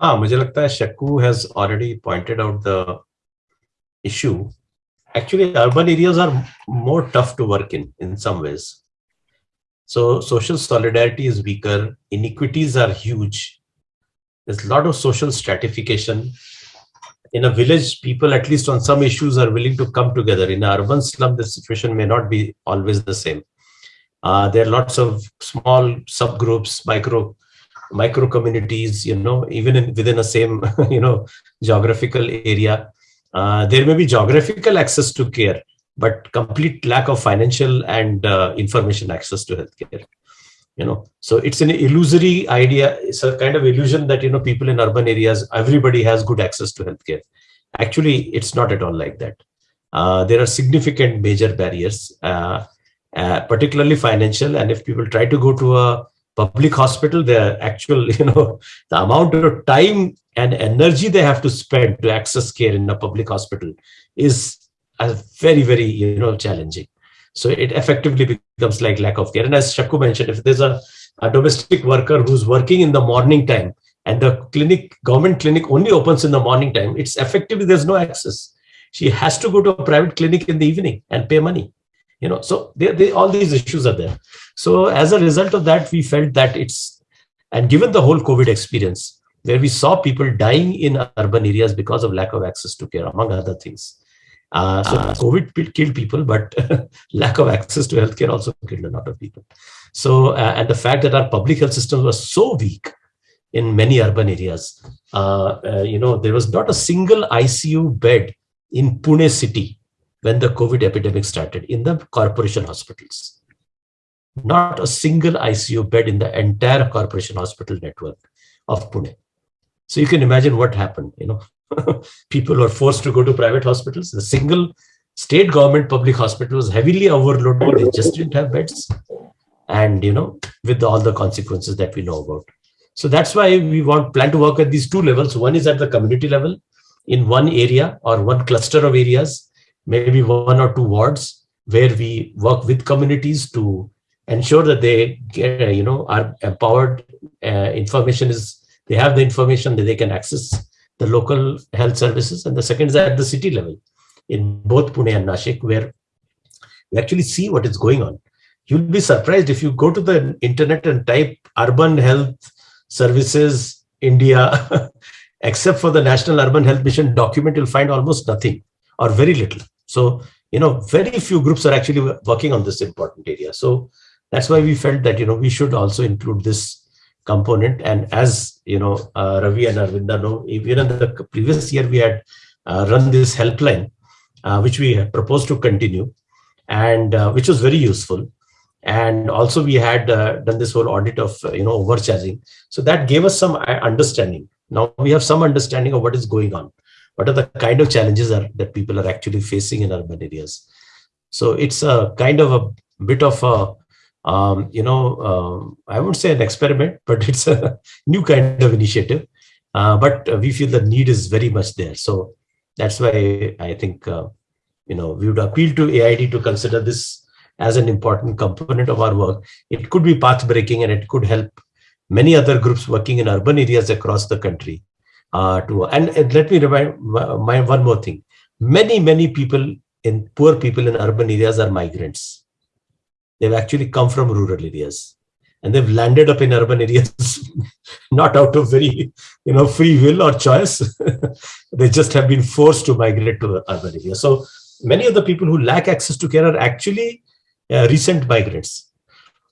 हाँ मुझे लगता है Shakku has already pointed out the issue actually urban areas are more tough to work in in some ways. So social solidarity is weaker inequities are huge. There's a lot of social stratification. In a village people at least on some issues are willing to come together. In an urban slum the situation may not be always the same. Uh, there are lots of small subgroups micro micro communities you know even in, within a same you know geographical area Uh, there may be geographical access to care, but complete lack of financial and uh, information access to healthcare. You know, so it's an illusory idea. It's a kind of illusion that you know people in urban areas, everybody has good access to healthcare. Actually, it's not at all like that. Uh, there are significant major barriers, uh, uh, particularly financial. And if people try to go to a public hospital, the actual, you know, the amount of time and energy they have to spend to access care in a public hospital is a very, very, you know, challenging. So it effectively becomes like lack of care. And as Shakku mentioned, if there's a, a domestic worker who's working in the morning time and the clinic, government clinic only opens in the morning time, it's effectively, there's no access. She has to go to a private clinic in the evening and pay money. You know, so they, they, all these issues are there. So as a result of that, we felt that it's, and given the whole COVID experience, where we saw people dying in urban areas because of lack of access to care, among other things. Uh, so uh, COVID killed people, but lack of access to healthcare also killed a lot of people. So, uh, and the fact that our public health system was so weak in many urban areas, uh, uh, you know, there was not a single ICU bed in Pune city when the COVID epidemic started in the corporation hospitals. Not a single ICU bed in the entire corporation hospital network of Pune. So you can imagine what happened, you know, people were forced to go to private hospitals. The single state government public hospital was heavily overloaded. They just didn't have beds. And, you know, with all the consequences that we know about. So that's why we want plan to work at these two levels. One is at the community level in one area or one cluster of areas, maybe one or two wards, where we work with communities to ensure that they get, you know, are empowered. Uh, information is, they have the information that they can access the local health services. And the second is at the city level in both Pune and Nashik, where we actually see what is going on. You'll be surprised if you go to the internet and type urban health services India except for the National Urban Health Mission document, you'll find almost nothing or very little. So, you know, very few groups are actually working on this important area. So that's why we felt that, you know, we should also include this component. And as, you know, uh, Ravi and Arvinda know, even in the previous year, we had uh, run this helpline, uh, which we proposed to continue and uh, which was very useful. And also we had uh, done this whole audit of, uh, you know, overcharging. So that gave us some understanding now we have some understanding of what is going on. What are the kind of challenges are, that people are actually facing in urban areas? So it's a kind of a bit of a, um, you know, um, I won't say an experiment, but it's a new kind of initiative. Uh, but we feel the need is very much there. So that's why I think, uh, you know, we would appeal to AID to consider this as an important component of our work. It could be path breaking and it could help many other groups working in urban areas across the country. Uh, to and, and let me remind my, one more thing. Many, many people in poor people in urban areas are migrants. They've actually come from rural areas. And they've landed up in urban areas not out of very you know free will or choice. They just have been forced to migrate to the urban areas so many of the people who lack access to care are actually uh, recent migrants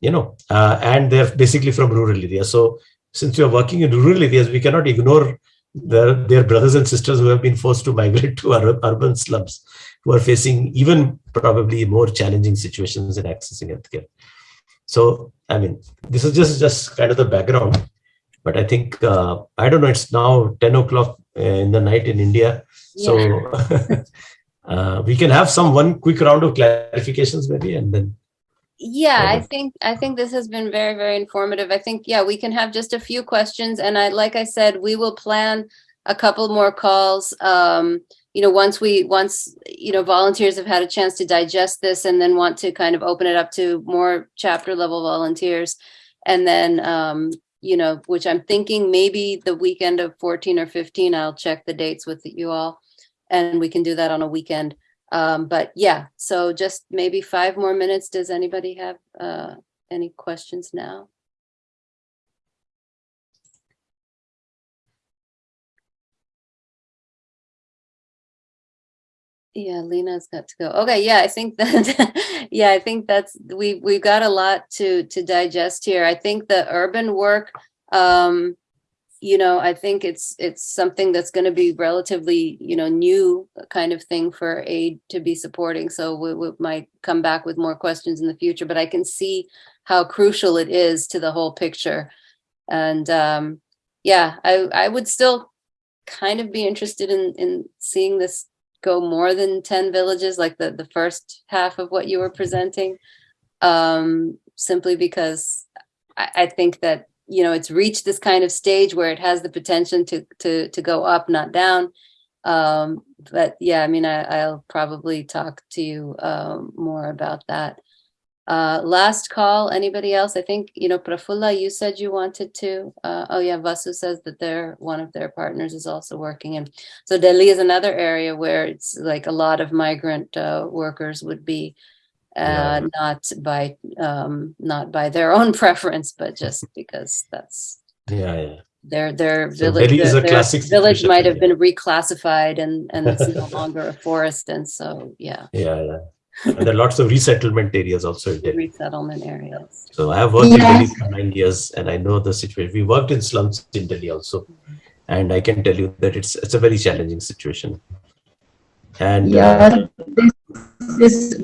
you know, uh, and they're basically from rural areas. So since we are working in rural areas, we cannot ignore their, their brothers and sisters who have been forced to migrate to urban slums, who are facing even probably more challenging situations in accessing healthcare. So, I mean, this is just, just kind of the background, but I think, uh, I don't know, it's now 10 o'clock in the night in India. So yeah. uh, we can have some one quick round of clarifications maybe, and then yeah i think i think this has been very very informative i think yeah we can have just a few questions and i like i said we will plan a couple more calls um you know once we once you know volunteers have had a chance to digest this and then want to kind of open it up to more chapter level volunteers and then um you know which i'm thinking maybe the weekend of 14 or 15 i'll check the dates with you all and we can do that on a weekend um, but yeah, so just maybe five more minutes. Does anybody have uh, any questions now? Yeah, Lena's got to go. Okay, yeah, I think that yeah, I think that's we we've got a lot to to digest here. I think the urban work um you know, I think it's it's something that's going to be relatively, you know, new kind of thing for aid to be supporting. So we, we might come back with more questions in the future, but I can see how crucial it is to the whole picture. And um, yeah, I I would still kind of be interested in in seeing this go more than 10 villages like the the first half of what you were presenting um simply because I, I think that you know it's reached this kind of stage where it has the potential to to to go up not down. Um but yeah i mean I, i'll probably talk to you um more about that uh last call anybody else i think you know prafulla you said you wanted to uh oh yeah vasu says that they're one of their partners is also working and so delhi is another area where it's like a lot of migrant uh, workers would be uh, Yeah. not by um, not by their own preference, but just because that's Yeah, yeah. their their So village. Delhi is a their classic village might have yeah. been reclassified, and and it's no longer a forest, and so yeah, Yeah, yeah. And there are lots of resettlement areas also in Delhi. resettlement areas. So I have worked in Delhi for nine years, and I know the situation. We worked in slums in Delhi also, and I can tell you that it's it's a very challenging situation. And uh, Yeah, this, this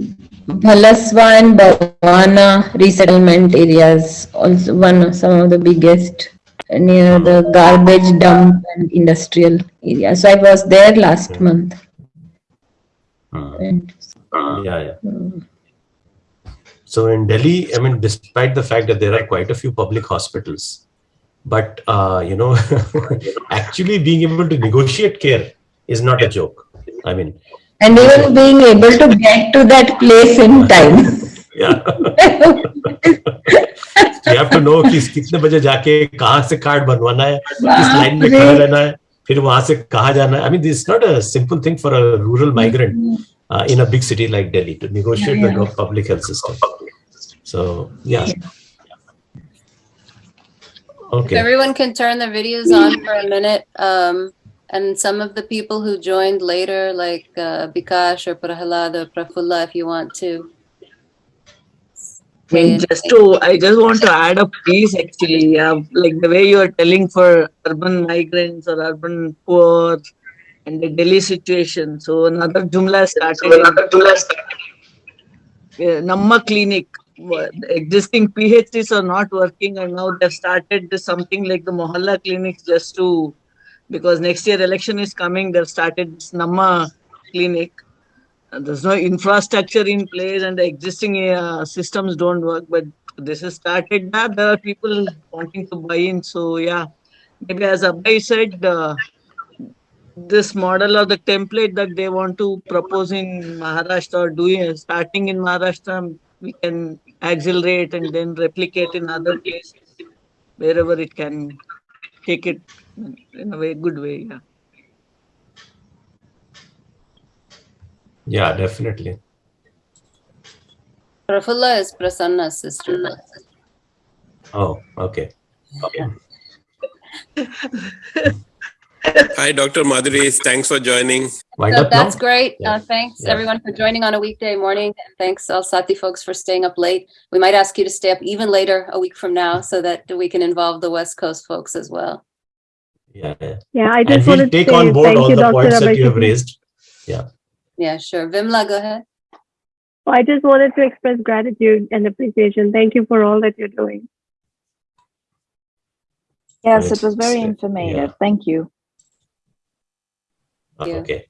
Bhalaswa and Bhavana resettlement areas also one of some of the biggest near the garbage dump and industrial area. So I was there last month. uh, And, yeah, yeah. mm, So in Delhi, I mean, despite the fact that there are quite a few public hospitals, but uh, you know, actually being able to negotiate care is not a joke. I mean, and even being able to get to that place in time. yeah. you have to know कि कितने बजे जाके कहाँ से card बनवाना है किस line में खड़ा रहना है फिर वहां से कहाँ जाना है I mean this not a simple thing for a rural migrant uh, in a big city like Delhi to negotiate Yeah, the yeah. go- public health system. So yeah. If Okay. everyone can turn their videos on for a minute, um, and some of the people who joined later, like uh, Bikash or Prahalad or Prafulla, if you want to. I mean, just to, I just want to add a piece actually, yeah, like the way you are telling for urban migrants or urban poor and the Delhi situation. So another Jumla started. in- uh, Namma clinic, existing PHCs are not working and now they've started something like the Mohalla clinics just to, because next year election is coming, they've started this Namma clinic. Uh, there's no infrastructure in place and the existing uh, systems don't work but this is started now there are people wanting to buy in so yeah maybe as abhay said uh, this model or the template that they want to propose in maharashtra or doing starting in maharashtra we can accelerate and then replicate in other places wherever it can take it in a very good way yeah Yeah, definitely. Prafulla is Prasanna's sister. Oh, okay. okay. Hi, Dr. Madhuri. Thanks for joining. So that's great. Yeah. Uh, thanks Yeah. everyone for joining on a weekday morning. And thanks all Sati folks for staying up late. We might ask you to stay up even later a week from now so that we can involve the West Coast folks as well. Yeah, yeah. Yeah, I And just we'll wanted to take on board thank all you, the Dr. points that you have raised. Yeah, Yeah, sure. Vimla, go ahead. Oh, I just wanted to express gratitude and appreciation. Thank you for all that you're doing. Yes, it was very informative. yeah. Thank you. oke. Iya. Okay.